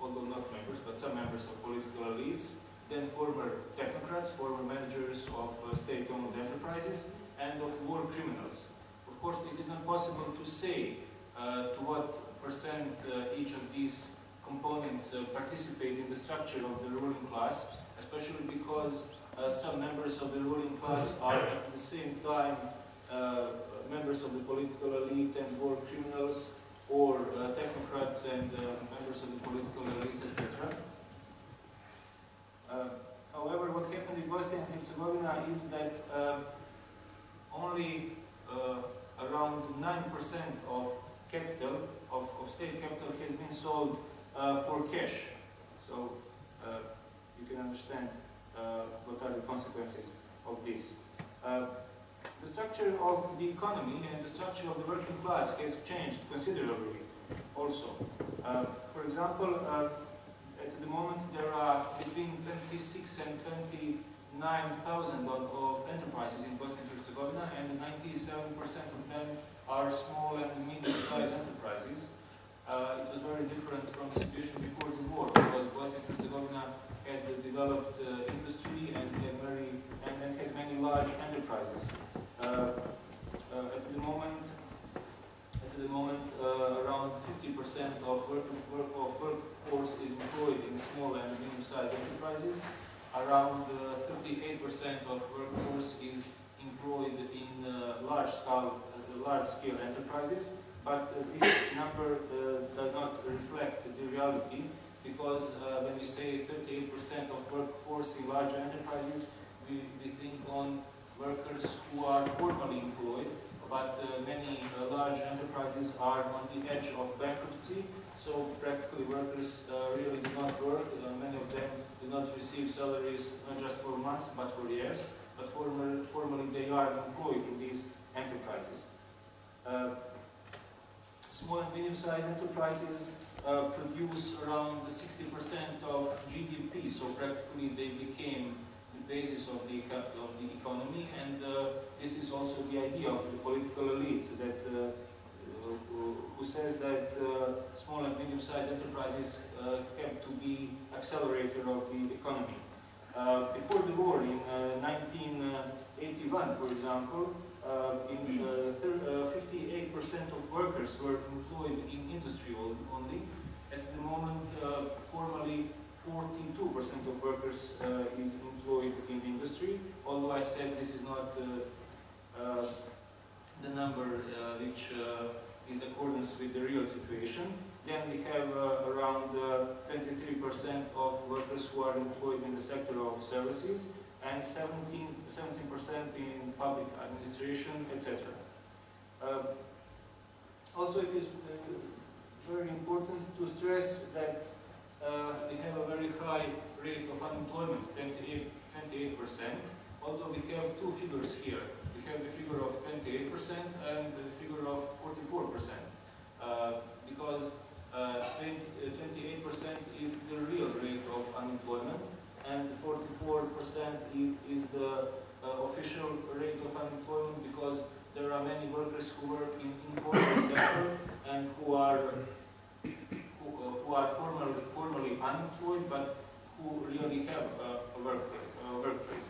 although not members, but some members of political elites, then former technocrats, former managers of uh, state-owned enterprises, and of war criminals. Of course, it is not possible to say to what percent each of these components uh, participate in the structure of the ruling class, especially because uh, some members of the ruling class are at the same time uh, members of the political elite and war criminals, or uh, technocrats and uh, members of the political elite, etc. Uh, however, what happened in Bosnia and Herzegovina is that only around 9% of capital, of, of state capital, has been sold uh, for cash. So uh, you can understand uh, what are the consequences of this. The structure of the economy and the structure of the working class has changed considerably also. Uh, for example, uh, at the moment there are between 26 and 29,000 of, enterprises in Bosnia and Herzegovina, and 97% of them are small and medium-sized enterprises. Uh, it was very different from the situation before the war, because Bosnia and Herzegovina had developed uh, industry and very and, and had many large enterprises. Uh, uh, at the moment, at the moment, uh, around 50% of work, work of workforce is employed in small and medium-sized enterprises. Around 38% of workforce is employed in large-scale large-scale enterprises. But uh, this number uh, does not reflect the reality because uh, when we say 38% of workforce in large enterprises, we, we think on workers who are formally employed, but uh, many uh, large enterprises are on the edge of bankruptcy, so practically workers uh, really do not work. Uh, many of them do not receive salaries not just for months, but for years, but formal, formally they are employed in these enterprises. Uh, small and medium-sized enterprises uh, produce around 60% of GDP, so practically they became basis of the, of the economy, and uh, this is also the idea of the political elites that uh, who says that uh, small and medium-sized enterprises have to be accelerator of the economy. Before the war, in uh, 1981, for example, in uh, thir- uh, 58% of workers were employed in industry only. At the moment, formally, 42% of workers is employed in industry, although I said this is not uh, uh, the number uh, which is in accordance with the real situation. Then we have around uh, 23% of workers who are employed in the sector of services and 17, 17% in public administration, etc. Also, it is very important to stress that uh, we have a very high rate of unemployment, 28, 28%, although we have two figures here. We have the figure of 28% and the figure of 44%, uh, because uh, 20, uh, 28% is the real rate of unemployment, and 44% is, the uh, official rate of unemployment because there are many workers who work in informal sector and who are who, uh, who are formally formally unemployed but who really have uh, a work uh, workplace.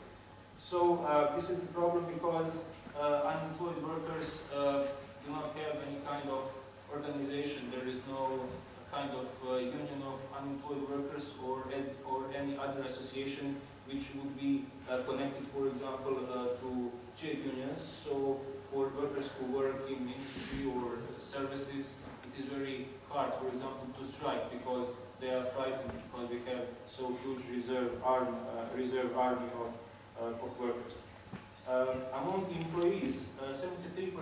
So uh, this is the problem because uh, unemployed workers uh, do not have any kind of organization. There is no kind of uh, union of unemployed workers or or any other association which would be uh, connected, for example, uh, to trade unions. So for workers who work in industry or services, it is very hard, for example, to strike because they are frightened because we have so huge reserve arm, uh, reserve army of, uh, of workers. Um, among employees, 73%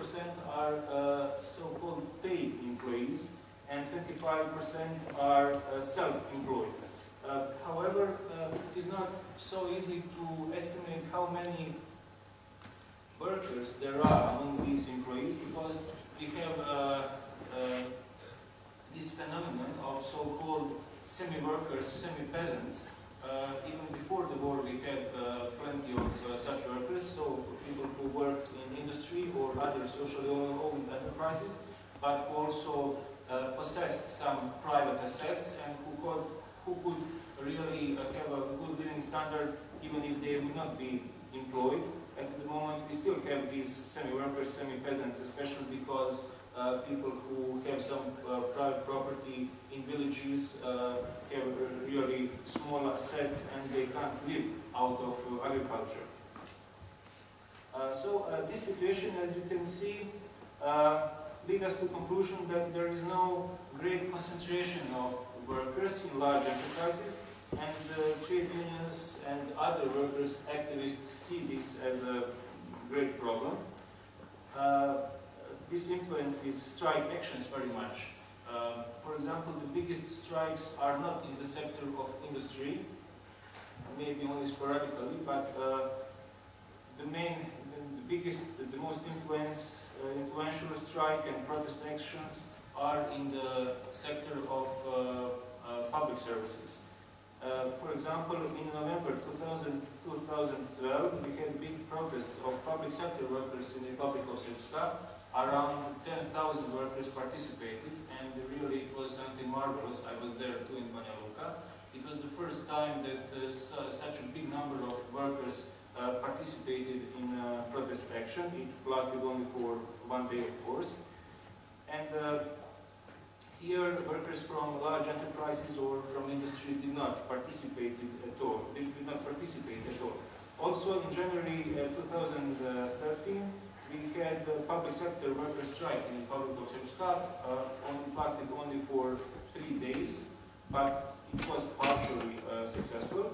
are uh, so-called paid employees, and 25% are uh, self-employed. Uh, however, uh, it is not so easy to estimate how many workers there are among these employees because we have uh, uh, this phenomenon of so-called semi-workers, semi-peasants. Uh, even before the war, we had uh, plenty of uh, such workers, so people who work in industry or other socially owned enterprises, but also uh, possessed some private assets and who could, who could really uh, have a good living standard even if they would not be employed. At the moment, we still have these semi-workers, semi-peasants, especially because uh, people who have some uh, private property in villages uh, have really small assets and they can't live out of uh, agriculture. Uh, so this situation, as you can see, uh, lead us to conclusion that there is no great concentration of workers in large enterprises and trade unions and other workers activists see this as a great problem. This influences strike actions very much. Uh, for example, the biggest strikes are not in the sector of industry, maybe only sporadically, but uh, the main, the biggest, the most influence, uh, influential strike and protest actions are in the sector of uh, uh, public services. Uh, for example, in November 2000, 2012, we had big protests of public sector workers in the Republic of Srpska. Around 10,000 workers participated, and really it was something marvelous. I was there too in Banja Luka. It was the first time that uh, such a big number of workers uh, participated in uh, protest action. It lasted only for one day, of course. And uh, here, workers from large enterprises or from industry did not participate at all. They did not participate at all. Also, in January uh, 2013, we had uh, public sector workers strike in the Republic of Srpska. Uh, lasted only for three days, but it was partially uh, successful.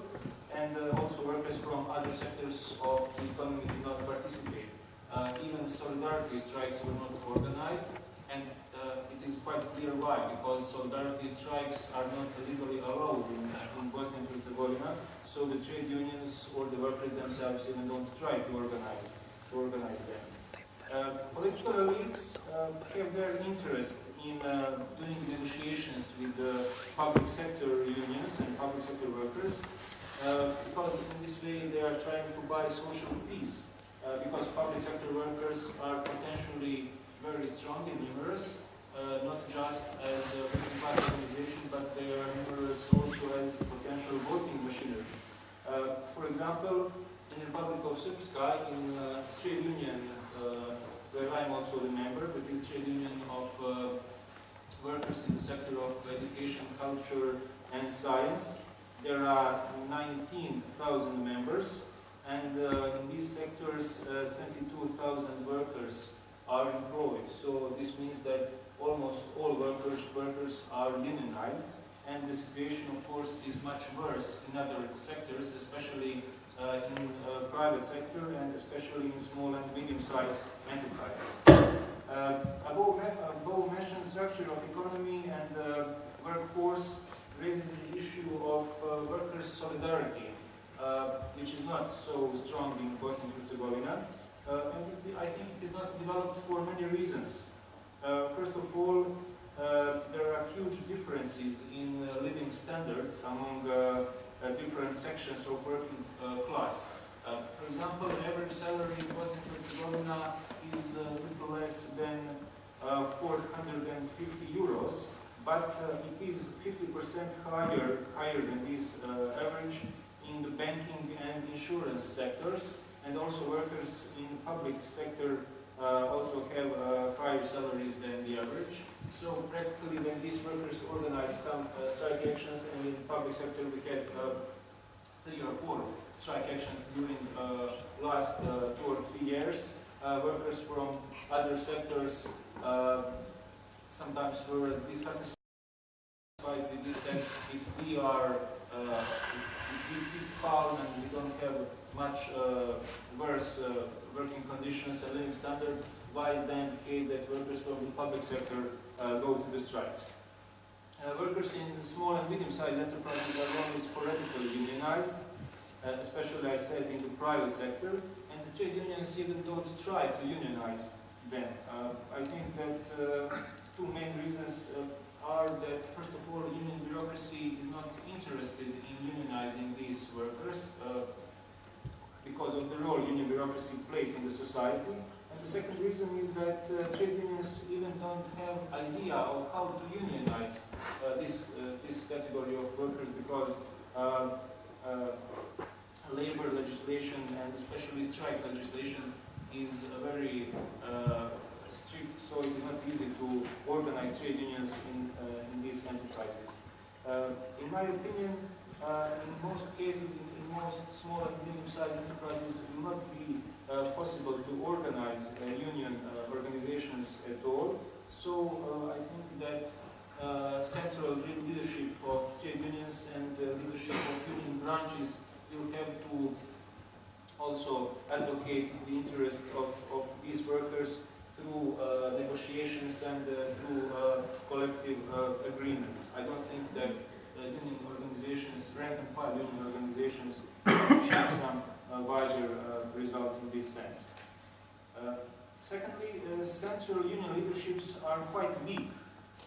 And uh, also workers from other sectors of the economy did not participate. Uh, even solidarity strikes were not organized, and uh, it is quite clear why, because solidarity strikes are not legally allowed in, in Bosnia and Herzegovina, so the trade unions or the workers themselves even don't try to organize, to organize them. Uh, political elites uh, have their interest in uh, doing negotiations with the public sector unions and public sector workers, uh, because in this way they are trying to buy social peace, uh, because public sector workers are potentially very strong and numerous, uh, not just as a working organization, but they are numerous also as potential voting machinery. Uh, for example, in the Republic of Srpska, in uh, trade union, uh, where I'm also a member, is trade union of uh, workers in the sector of education, culture, and science. There are 19,000 members, and uh, in these sectors, uh, 22,000 workers are employed. So this means that almost all workers, workers are unionized, and the situation, of course, is much worse in other sectors, especially in uh, private sector and especially in small and medium-sized enterprises. Uh, above, above mentioned structure of economy and uh, workforce raises the issue of uh, workers' solidarity, uh, which is not so strong in Bosnia and Herzegovina. Uh, and it, I think it is not developed for many reasons. Uh, first of all, uh, there are huge differences in uh, living standards among uh, uh, different sections of working uh, class. Uh, for example, the average salary in Bosnia and Herzegovina is a little less than uh, 450 euros, but uh, it is 50% higher, higher than this uh, average in the banking and insurance sectors, and also workers in the public sector uh, also have uh, higher salaries than the average. So practically when these workers organize some uh, strike actions and in the public sector we had uh, three or four strike actions during uh, last uh, two or three years. Uh, workers from other sectors uh, sometimes were dissatisfied with this and if we are uh, if we keep calm and we don't have much uh, worse working conditions and living standard, why is then the case that workers from the public sector go to the strikes? Workers in small and medium-sized enterprises are only sporadically unionized, especially I said in the private sector, and the trade unions even don't try to unionize them. Uh, I think that uh, two main reasons uh, are that, first of all, union bureaucracy is not interested in unionizing these workers uh, because of the role union bureaucracy plays in the society. And the second reason is that uh, trade unions even don't have idea of how to unionize uh, this, uh, this category of workers because uh, uh, labor legislation and especially strike legislation is very uh, strict, so it is not easy to organize trade unions in, uh, in these enterprises. Uh, in my opinion, uh, in most cases, in, in most small and medium-sized enterprises, it will not be uh, possible to organize uh, union organizations at all. So I think that central leadership of trade unions and leadership of union branches will have to also advocate the interests of, of these workers through uh, negotiations and uh, through uh, collective uh, agreements. I don't think that uh, union organizations, rank and file union organizations, achieve some uh, wider results in this sense. Secondly, central union leaderships are quite weak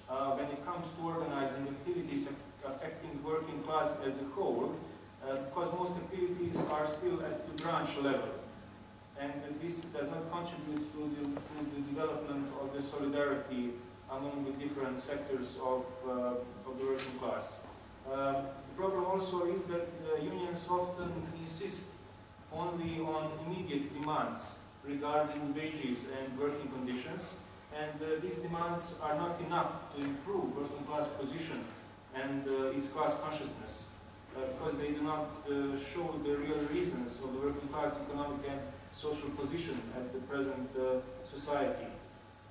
when it comes to organizing activities affecting working class as a whole, because most activities are still at the branch level. And this does not contribute to the, to the development of the solidarity among the different sectors of, uh, of the working class. Uh, the problem also is that uh, unions often insist only on immediate demands regarding wages and working conditions, and uh, these demands are not enough to improve working class position and uh, its class consciousness, uh, because they do not uh, show the real reasons of the working class economic and social position at the present uh, society.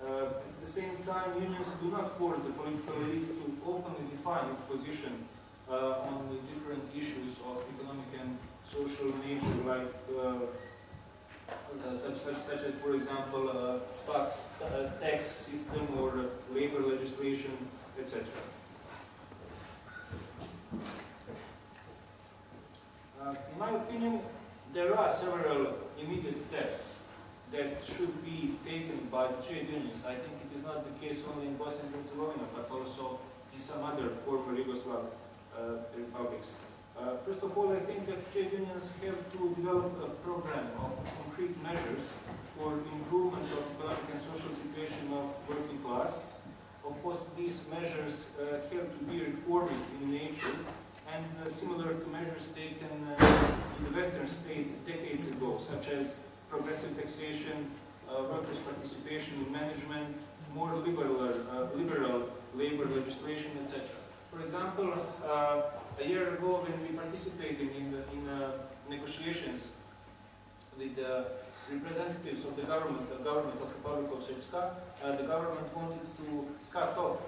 Uh, at the same time, unions do not force the political elite to openly define its position uh, on the different issues of economic and social nature, like uh, uh, such, such, such as, for example, uh, tax, uh, tax system or uh, labor legislation, etc. Uh, in my opinion, there are several immediate steps that should be taken by the trade unions. I think it is not the case only in Bosnia and Herzegovina, but also in some other former Yugoslav uh, republics. Uh, first of all, I think that trade unions have to develop a program of concrete measures for improvement of economic and social situation of working class. Of course, these measures uh, have to be reformist in nature and uh, similar to measures taken uh, in the Western states decades ago, such as progressive taxation, uh, workers' participation in management, more liberal, liberal labor legislation, etc. For example, a year ago when we participated in, the, in negotiations with the representatives of the government, the government of Republic of Srpska, the government wanted to cut off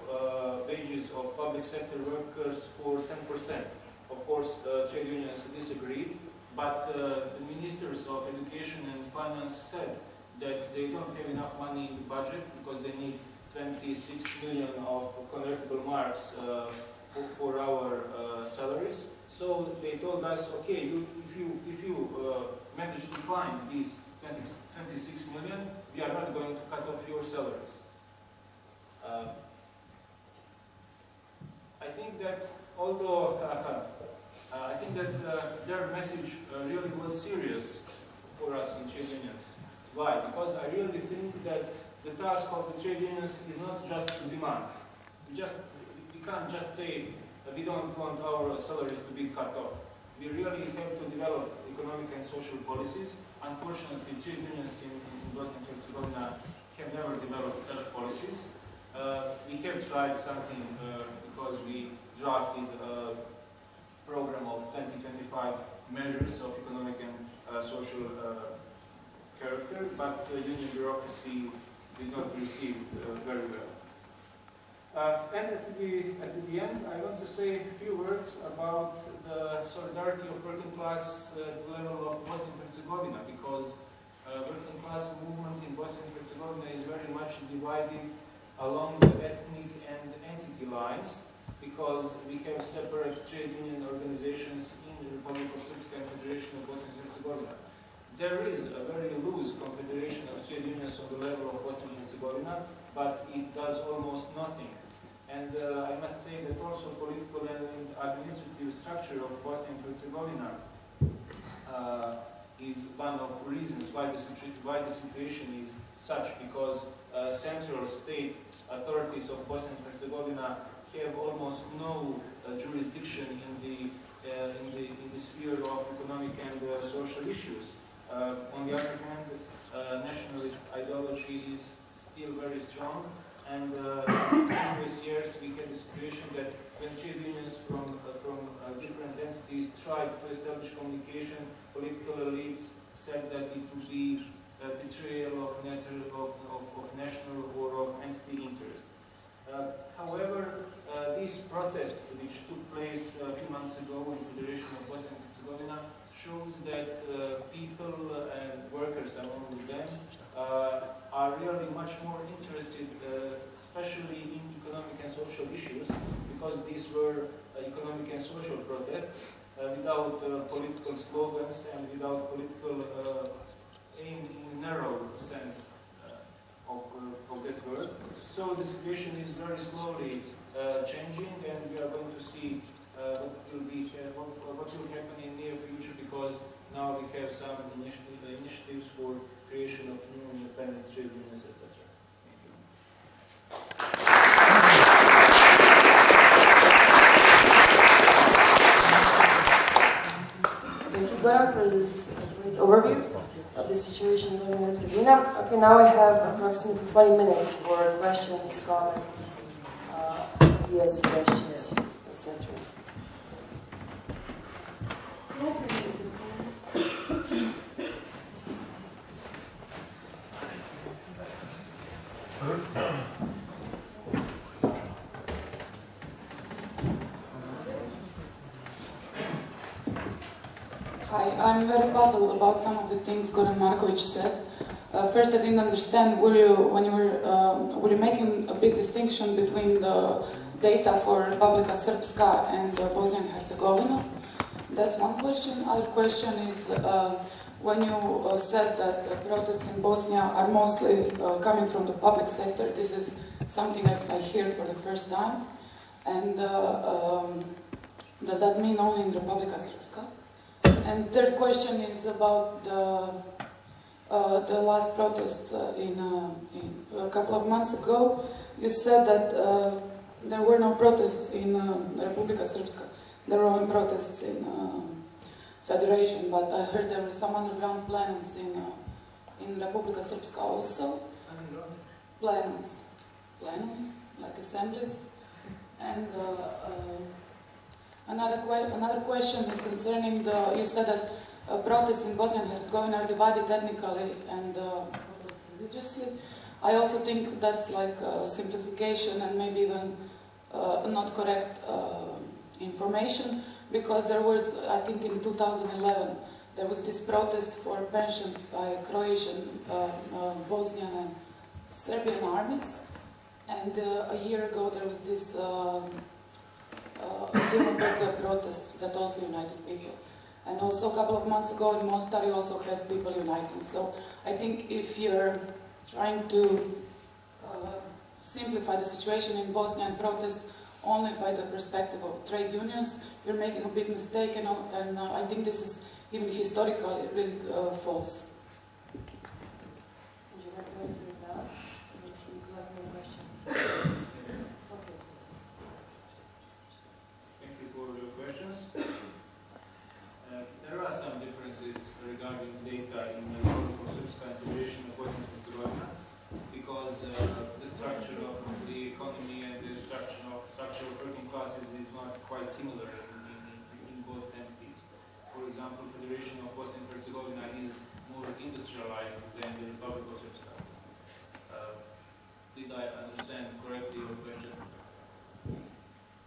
public sector workers for 10%. Of course, uh, trade unions disagreed, but uh, the ministers of education and finance said that they don't have enough money in the budget because they need 26 million of convertible marks uh, for, for our uh, salaries. So they told us, okay, you, if you, if you uh, manage to find these 20, 26 million, we are not going to cut off your salaries. Uh, I think that although uh, I think that uh, their message uh, really was serious for us in trade unions. Why? Because I really think that the task of the trade unions is not just to demand. We just we can't just say that we don't want our salaries to be cut off. We really have to develop economic and social policies. Unfortunately, trade unions in, in Bosnia and Herzegovina have never developed such policies. Uh, we have tried something uh, because we drafted a program of 2025 measures of economic and uh, social uh, character, but uh, union bureaucracy did not receive uh, very well. Uh, and at the, at the end, I want to say a few words about the solidarity of working class uh, at the level of Bosnia and Herzegovina, because uh, working class movement in Bosnia and Herzegovina is very much divided along the ethnic and entity lines, because we have separate trade union organizations in the Republic of Srpska and Federation of Bosnia and Herzegovina. There is a very loose confederation of trade unions on the level of Bosnia and Herzegovina, but it does almost nothing. And uh, I must say that also political and administrative structure of Bosnia and Herzegovina uh, is one of reasons why the, why the situation is such, because uh, central state authorities of Bosnia and Herzegovina have almost no uh, jurisdiction in the, uh, in the in the sphere of economic and uh, social issues. On the other hand, nationalist ideology is still very strong, and in previous years we had the situation that when trade unions from from different entities tried to establish communication, political elites said that it would be a betrayal of, of, of, of national or of entity interests. Uh, however, uh, these protests which took place a few months ago in Federation of Bosnia and Herzegovina shows that uh, people and workers among them uh, are really much more interested, especially in economic and social issues, because these were economic and social protests without political slogans and without political aim in narrow sense of, of that word. So the situation is very slowly uh, changing, and we are going to see uh, what will be uh, what, what will happen in near future because now we have some initiative, initiatives for creation of new independent trade unions, etc. Thank you. Thank you, Goran, for this overview the situation in Herzegovina. Okay, now I have approximately 20 minutes for questions, comments, uh, ideas, suggestions, etc. Hi, I'm very puzzled about some of the things Goran Markovic said. Uh, first, I didn't understand were you, when you were, uh, were you making a big distinction between the data for Republika Srpska and uh, Bosnia and Herzegovina? That's one question. Other question is uh, when you uh, said that protests in Bosnia are mostly uh, coming from the public sector, this is something that I hear for the first time. And um, does that mean only in Republika Srpska? And third question is about the uh, the last protest uh, in, uh, in a couple of months ago. You said that uh, there were no protests in uh, Republika Srpska. There were only protests in uh, Federation, but I heard there were some underground plenums in in Republika Srpska also. Plenums, plenum, like assemblies, and. Uh, uh, Another, que another question is concerning the, you said that uh, protests in Bosnia and Herzegovina are divided ethnically and uh, religiously. I also think that's like a simplification and maybe even uh, not correct uh, information because there was, I think in 2011, there was this protest for pensions by Croatian, uh, uh, Bosnian and Serbian armies. And uh, a year ago there was this um, uh, Dimopeka protest that also united people. And also a couple of months ago in Mostar you also had people uniting. So I think if you're trying to uh, simplify the situation in Bosnia and protest only by the perspective of trade unions, you're making a big mistake and, and uh, I think this is even historically really uh, false. Would you like to answer that? Or should we collect more questions? Okay. Thank you for your questions. Uh, There are some differences regarding data in the Republic Srpska and Federation of Bosnia and Herzegovina because uh, the structure of the economy and the structure of structure of working classes is not quite similar in, in, in both entities. For example, Federation of Bosnia and Herzegovina is more industrialized than the Republic of Srpska. Uh, Did I understand correctly your question?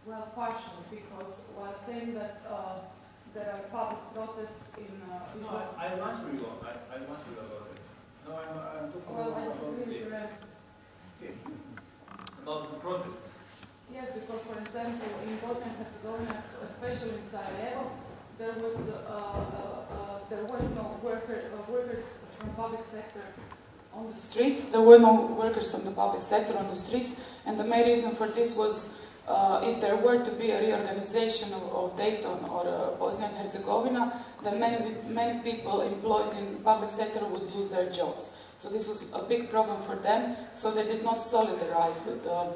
Well, partially, because while saying that uh, there are public protests in... Uh, No, I, I answer you, I, I you about it. No, I'm, I'm talking well, about, with the, your about the protests. Yes, because for example, in Bosnia and Herzegovina, especially in Sarajevo, there was uh, uh, uh, there was no worker, uh, workers from public sector on the streets. There were no workers from the public sector on the streets, and the main reason for this was uh, if there were to be a reorganization of, of Dayton or uh, Bosnia and Herzegovina, then many many people employed in public sector would lose their jobs. So this was a big problem for them. So they did not solidarize with the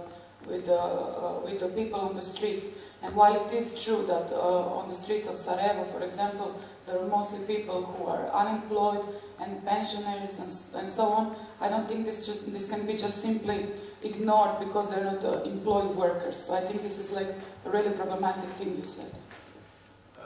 with the, uh, with the people on the streets. And while it is true that uh, on the streets of Sarajevo, for example, there are mostly people who are unemployed and pensioners and, and so on, I don't think this, just, this can be just simply ignored because they're not uh, employed workers. So I think this is like a really problematic thing you said. Uh,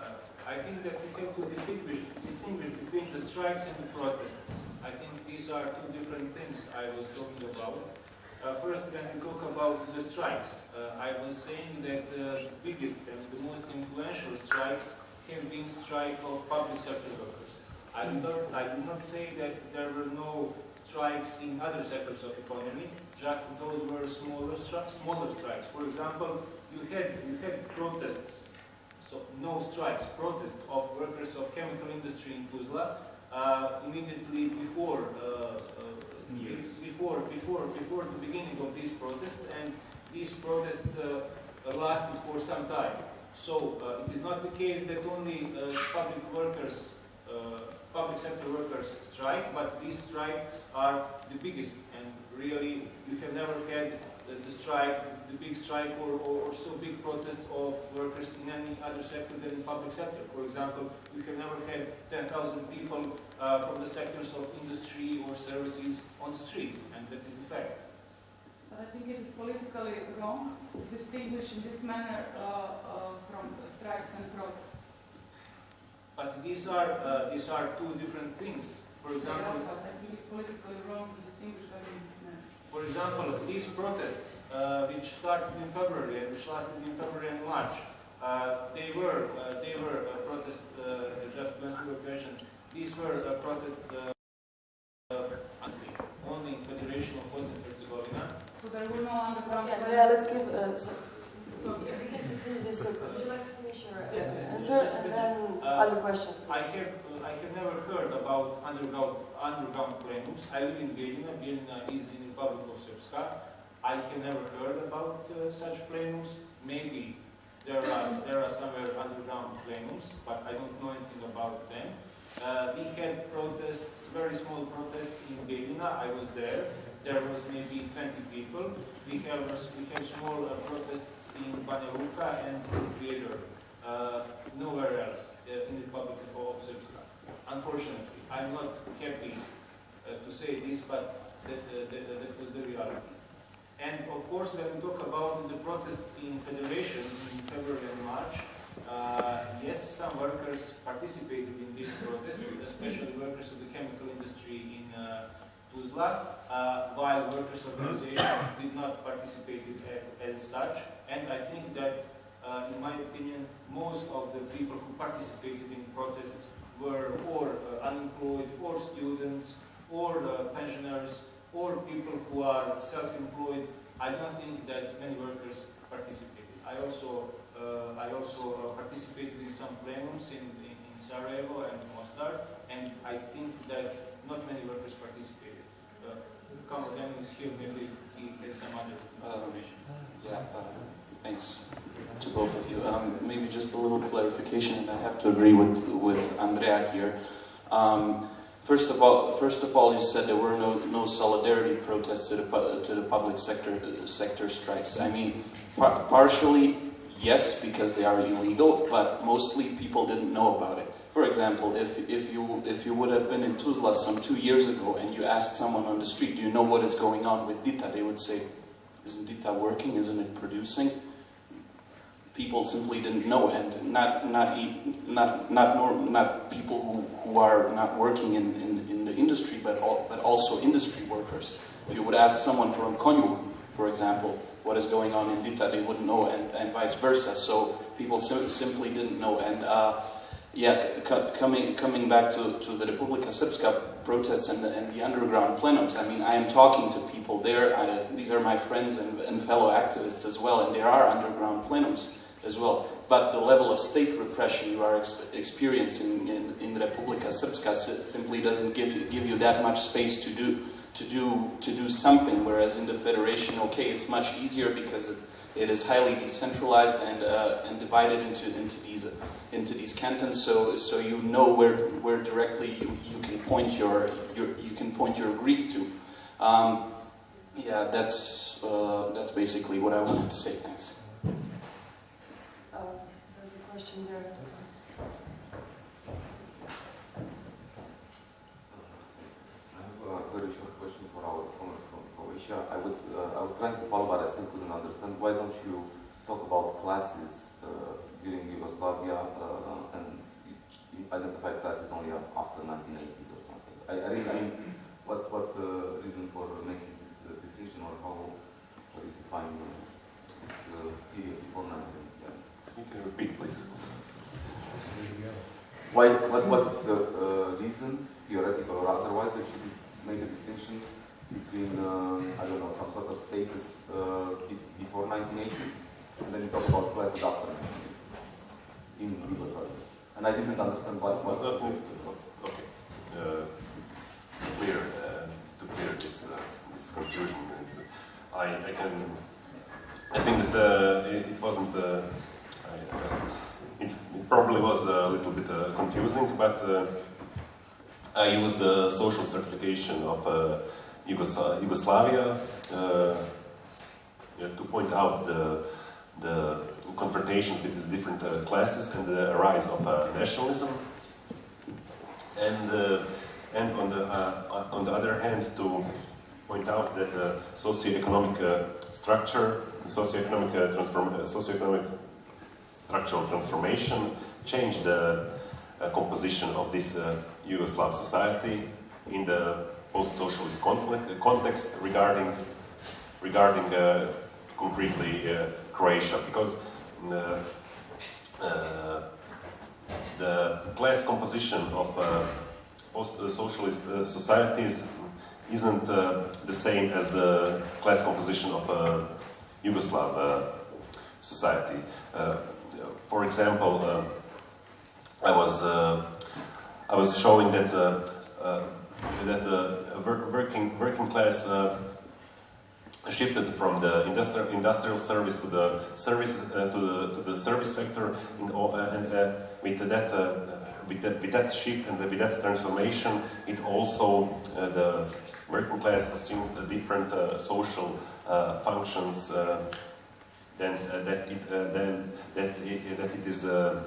I think that we have to distinguish, distinguish between the strikes and the protests. I think these are two different things I was talking about. Uh, first, when we talk about the strikes, uh, I was saying that uh, the biggest and the most influential strikes have been strike of public sector workers. I do not, I do not say that there were no strikes in other sectors of economy, just those were smaller, smaller strikes. For example, you had, you had protests so no strikes, protests of workers of chemical industry in Tuzla uh, immediately before, uh, before, before, before the beginning of these protests, and these protests uh, lasted for some time. So uh, it is not the case that only uh, public workers, public sector workers strike, but these strikes are the biggest, and really you have never had the, the strike, the big strike or, or, or so big protest of workers in any other sector than in public sector. For example, we have never had 10,000 people uh, from the sectors of industry or services on the streets, and that is the fact. But I think it is politically wrong to distinguish in this manner uh, uh, from strikes and protests. But these are, uh, these are two different things. For example, I think it's politically wrong to distinguish them in this manner. For example, these protests, uh, which started in February and which lasted in February and March, uh, they were uh, they were uh, protests. Uh, just to answer your question, these were uh, protests uh, uh, only in Federation of Bosnia and Herzegovina. So there were no underground. Okay, Andrea, let's give, uh, so, Okay. we can continue this, uh, would you like to finish your uh, Yes, yes, yes. answer, and then Uh, other question? I have uh, I have never heard about underground underground plenums. I live in Bijeljina. Bijeljina is in the Republic of Srpska. I have never heard about uh, such plenums. Maybe there are there are somewhere underground plenums, but I don't know anything about them. Uh, we had protests, very small protests in Bijeljina. I was there. There was maybe 20 people. We have we have small uh, protests in Banja Luka and in Uh, nowhere else uh, in the Republic of Srpska. Unfortunately, I'm not happy uh, to say this, but that, uh, that, that was the reality. And of course, when we talk about the protests in Federation in February and March, uh, yes, some workers participated in these protests, especially workers of the chemical industry in uh, Tuzla, uh, while workers' organization did not participate a- as such. And I think that uh, in my opinion, most of the people who participated in protests were or uh, unemployed, or students, or uh, pensioners, or people who are self-employed. I don't think that many workers participated. I also, uh, I also uh, participated in some plenums in, in, in Sarajevo and Mostar, and I think that not many workers participated. Uh, Kamal is here, maybe he has some other Um, information. Yeah, uh, thanks to both of you. Um, maybe just a little clarification, and I have to agree with with Andrea here. Um, first of all, first of all, you said there were no no solidarity protests to the to the public sector sector strikes. I mean, par- partially yes, because they are illegal, but mostly people didn't know about it. For example, if if you if you would have been in Tuzla some two years ago and you asked someone on the street, do you know what is going on with Dita? They would say, isn't Dita working? Isn't it producing? People simply didn't know, and not not not not not people who, who are not working in, in, in the industry, but al- but also industry workers. If you would ask someone from Konjuh, for example, what is going on in Dita, they wouldn't know, and, and vice versa. So people sim- simply didn't know, and uh, yeah, coming coming back to, to the Republika Srpska protests and the, and the underground plenums. I mean, I am talking to people there. I, these are my friends and, and fellow activists as well, and there are underground plenums as well. But the level of state repression you are ex- experiencing in, in Republika Srpska simply doesn't give you, give you that much space to do to do to do something. Whereas in the federation, okay, it's much easier because it, it is highly decentralized and uh, and divided into into these into these cantons. So so you know where where directly you, you can point your, your you can point your grief to. Um, yeah, that's uh, that's basically what I wanted to say. Thanks. There's a question there. I have a very short question for our opponent from Croatia. I was uh, I was trying to follow, but I still couldn't understand. Why don't you talk about classes uh, during Yugoslavia uh, and you you identify classes only after 1980s or something? I, I, really, I mean, what's what's the reason for making this uh, distinction, or how how do you define uh, this uh, period before 1980? Yeah. You can repeat, please. Why, what, what is the uh, reason, theoretical or otherwise, that you dis- make a distinction between, uh, I don't know, some sort of status uh, before 1980s, and then you talk about after 1980s in Yugoslavia? And I didn't understand what, what. Okay. Uh, Clear, uh, to clear this, uh, this confusion. I, I can, I think that uh, it, it wasn't, uh, I, uh, it, probably was a little bit uh, confusing, but uh, I used the social stratification of uh, Yugos- Yugoslavia uh, to point out the, the confrontations between the different uh, classes and the rise of uh, nationalism. And, and on, the, on the other hand, to point out that the socioeconomic structure, socioeconomic, uh, transform, socioeconomic structural transformation changed the uh, composition of this uh, Yugoslav society in the post-socialist context, context regarding regarding uh, concretely uh, Croatia, because uh, uh, the class composition of uh, post-socialist uh, societies isn't uh, the same as the class composition of uh, Yugoslav uh, society. For example, uh, I was uh, I was showing that uh, uh, that the wor- working working class shifted from the industrial industrial service to the service uh, to the to the service sector in uh, and uh, with that. With that, with that shift and with that transformation, it also the working class assumed different social functions uh, uh, that it uh, than that it, that it is uh,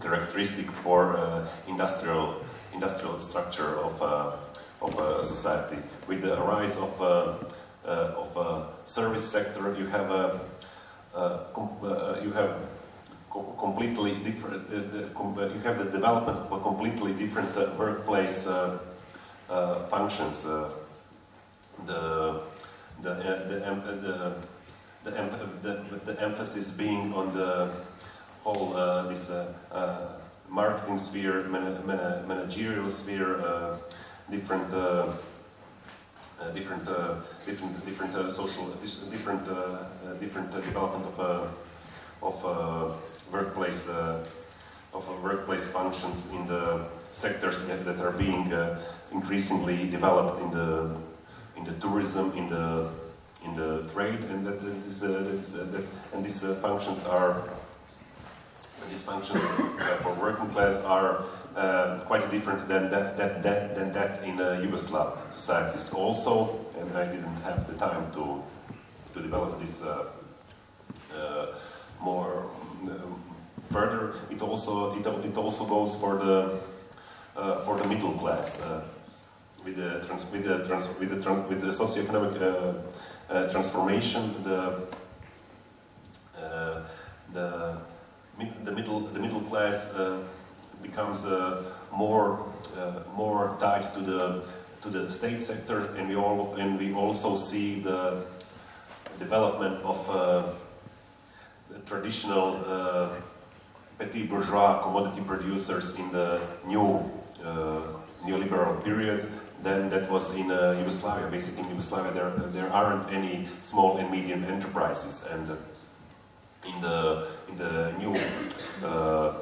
characteristic for uh, industrial industrial structure of uh, of society. With the rise of of service sector, you have you have co- completely different. The, the, you have the development of a completely different uh, workplace uh, uh, functions. The the the, the the, the, the emphasis being on the whole uh, this uh, uh, marketing sphere, man- man- managerial sphere, uh, different. Uh, different, different, different uh, social, different, different development of, of workplace, of workplace functions in the sectors that, that are being increasingly developed in the, in the tourism, in the, in the trade, and that, that is, uh, that is, uh, that, and these uh, functions are, these functions for working class are quite different than that, that, that, than that in uh, Yugoslav societies also, and I didn't have the time to, to develop this more um, further. It also, it, it also goes for the, uh, for the middle class. Uh, with the, trans, with the, trans, with the, trans, with the socioeconomic uh, transformation, the, uh, the, the, middle, the middle class uh, becomes uh, more, uh, more tied to the, to the state sector, and we, all, and we also see the development of uh, the traditional uh, petit bourgeois commodity producers in the new uh, neoliberal period than that was in uh, Yugoslavia. Basically, in Yugoslavia, there, there aren't any small and medium enterprises, and uh, in the in the new uh,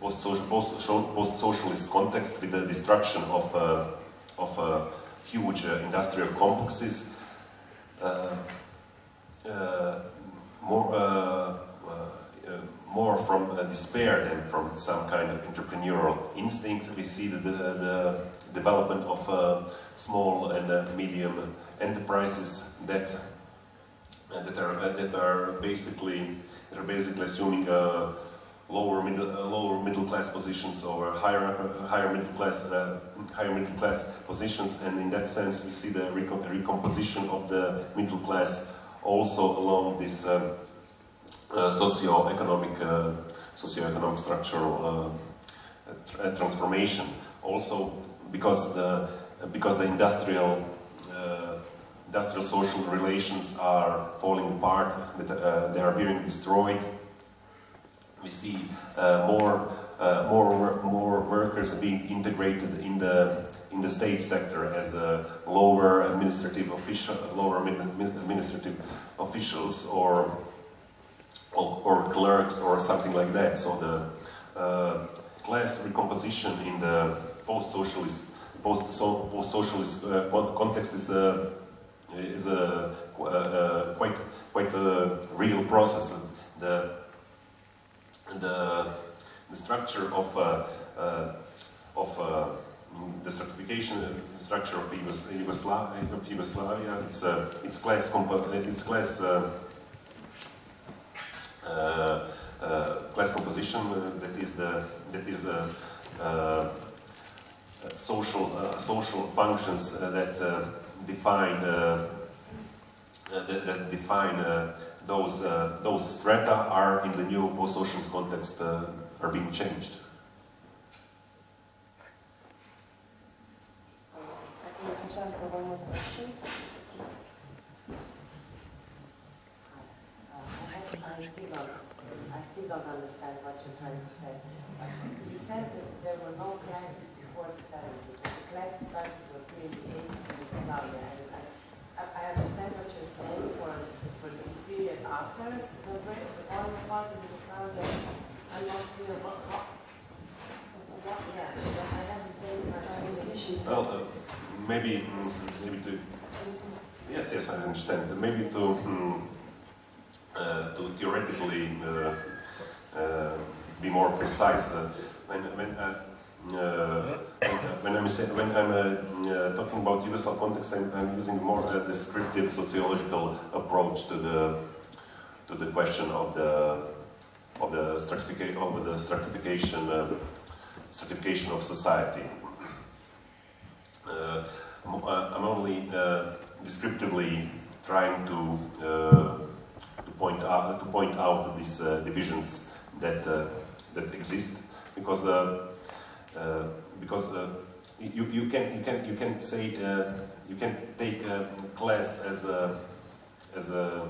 post-social, post- post-socialist context, with the destruction of uh, of uh, huge uh, industrial complexes, more. More from despair than from some kind of entrepreneurial instinct. We see the, the, the development of uh, small and uh, medium enterprises that uh, that are uh, that are basically that are basically assuming uh, lower middle uh, lower middle class positions or higher uh, higher middle class uh, higher middle class positions, and in that sense, we see the recom- recomposition of the middle class also along this. Um, uh, socio-economic, uh, socio-economic structural uh, tr- uh, transformation. Also, because the because the industrial uh, industrial social relations are falling apart, that uh, they are being destroyed. We see uh, more uh, more more workers being integrated in the in the state sector as lower administrative official, lower administrative officials or or, or clerks or something like that. So the uh, class recomposition in the post-socialist post so, post socialist uh, context is a is a uh, uh, quite quite a real process. The the the structure of uh, uh, of uh, the stratification uh, structure of Yugos- Yugoslavia, of Yugoslavia it's uh, it's class it's class uh, uh, uh, class composition uh, that is the that is the uh, social uh, social functions uh, that uh, define uh, uh, that, that define uh, those uh, those strata are in the new post-socialist context uh, are being changed. I think we have time for one more question. Uh, I still don't, I still don't understand what you're trying to say. You said that there were no classes before the seventies, but the classes started to appear in the eighties in Yugoslavia. And I, I I understand what you're saying for, for this period after the break, the oil part of Yugoslavia. I'm not clear what, what, what, yeah, I have the same Uh, Ms. question. Lishi, so- Well, uh, maybe maybe to yes yes I understand maybe to mm, uh, to theoretically uh, uh, be more precise uh, when when. Uh, when I'm say, when I'm talking about Yugoslav context, I'm, I'm using more a descriptive sociological approach to the to the question of the of the stratification of the stratification of society. Uh, I'm only uh, descriptively trying to uh, to point out to point out these divisions that that exist because because you you can you can you can say you can take a class as a as a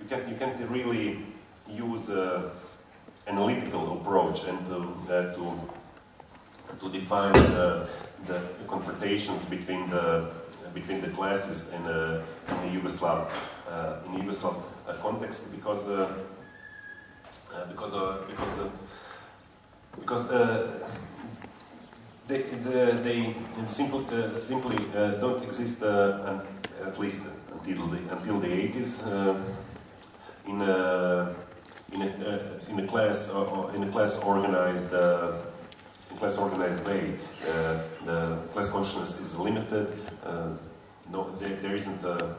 you can you can really use a analytical approach and uh, to to define the, the confrontations between the between the classes in the, in the Yugoslav uh, in Yugoslav uh, context because uh, uh, because uh, because uh, because uh, they, the, they simply uh, simply uh, don't exist uh, at least until the until the 80s uh, in a in a, uh, in a class uh, in a class organized uh, in class organized way. Uh, the class consciousness is limited. Uh, no, there, there isn't a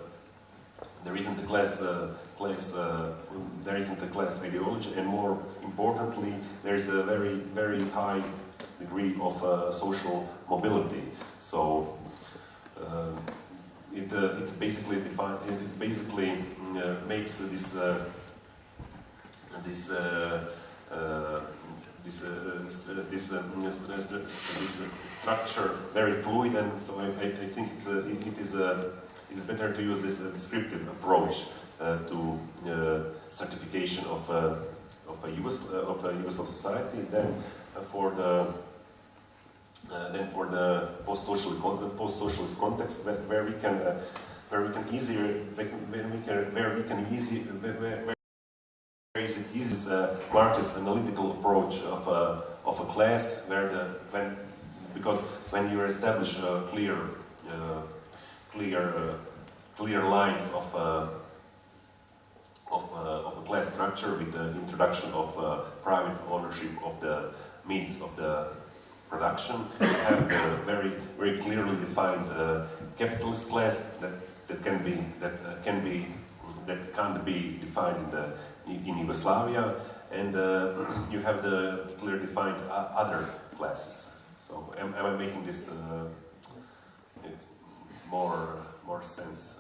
there isn't a class uh, class uh, there isn't a class ideology, and more importantly, there is a very very high degree of uh, social mobility. So. Uh, it, it basically define, it basically makes this this this uh, st- this uh, this uh, structure very fluid, and so I, I, I think it's, uh, it, is uh, it is better to use this uh, descriptive approach uh, to uh, stratification of uh, of a US, uh, of a society than uh, for the uh, for the post-social post-socialist context where, where we can uh, where we can easier where we can where we can easy where, where is it easy uh, Marxist analytical approach of a of a class where the when because when you establish a clear uh, clear uh, clear lines of uh, of, uh, of a class structure with the introduction of uh, private ownership of the means of the production. You have the very very clearly defined capitalist class that, that can be that can be that can't be defined in the in Yugoslavia, and uh, you have the clearly defined other classes. So am, am I making this uh, more more sense?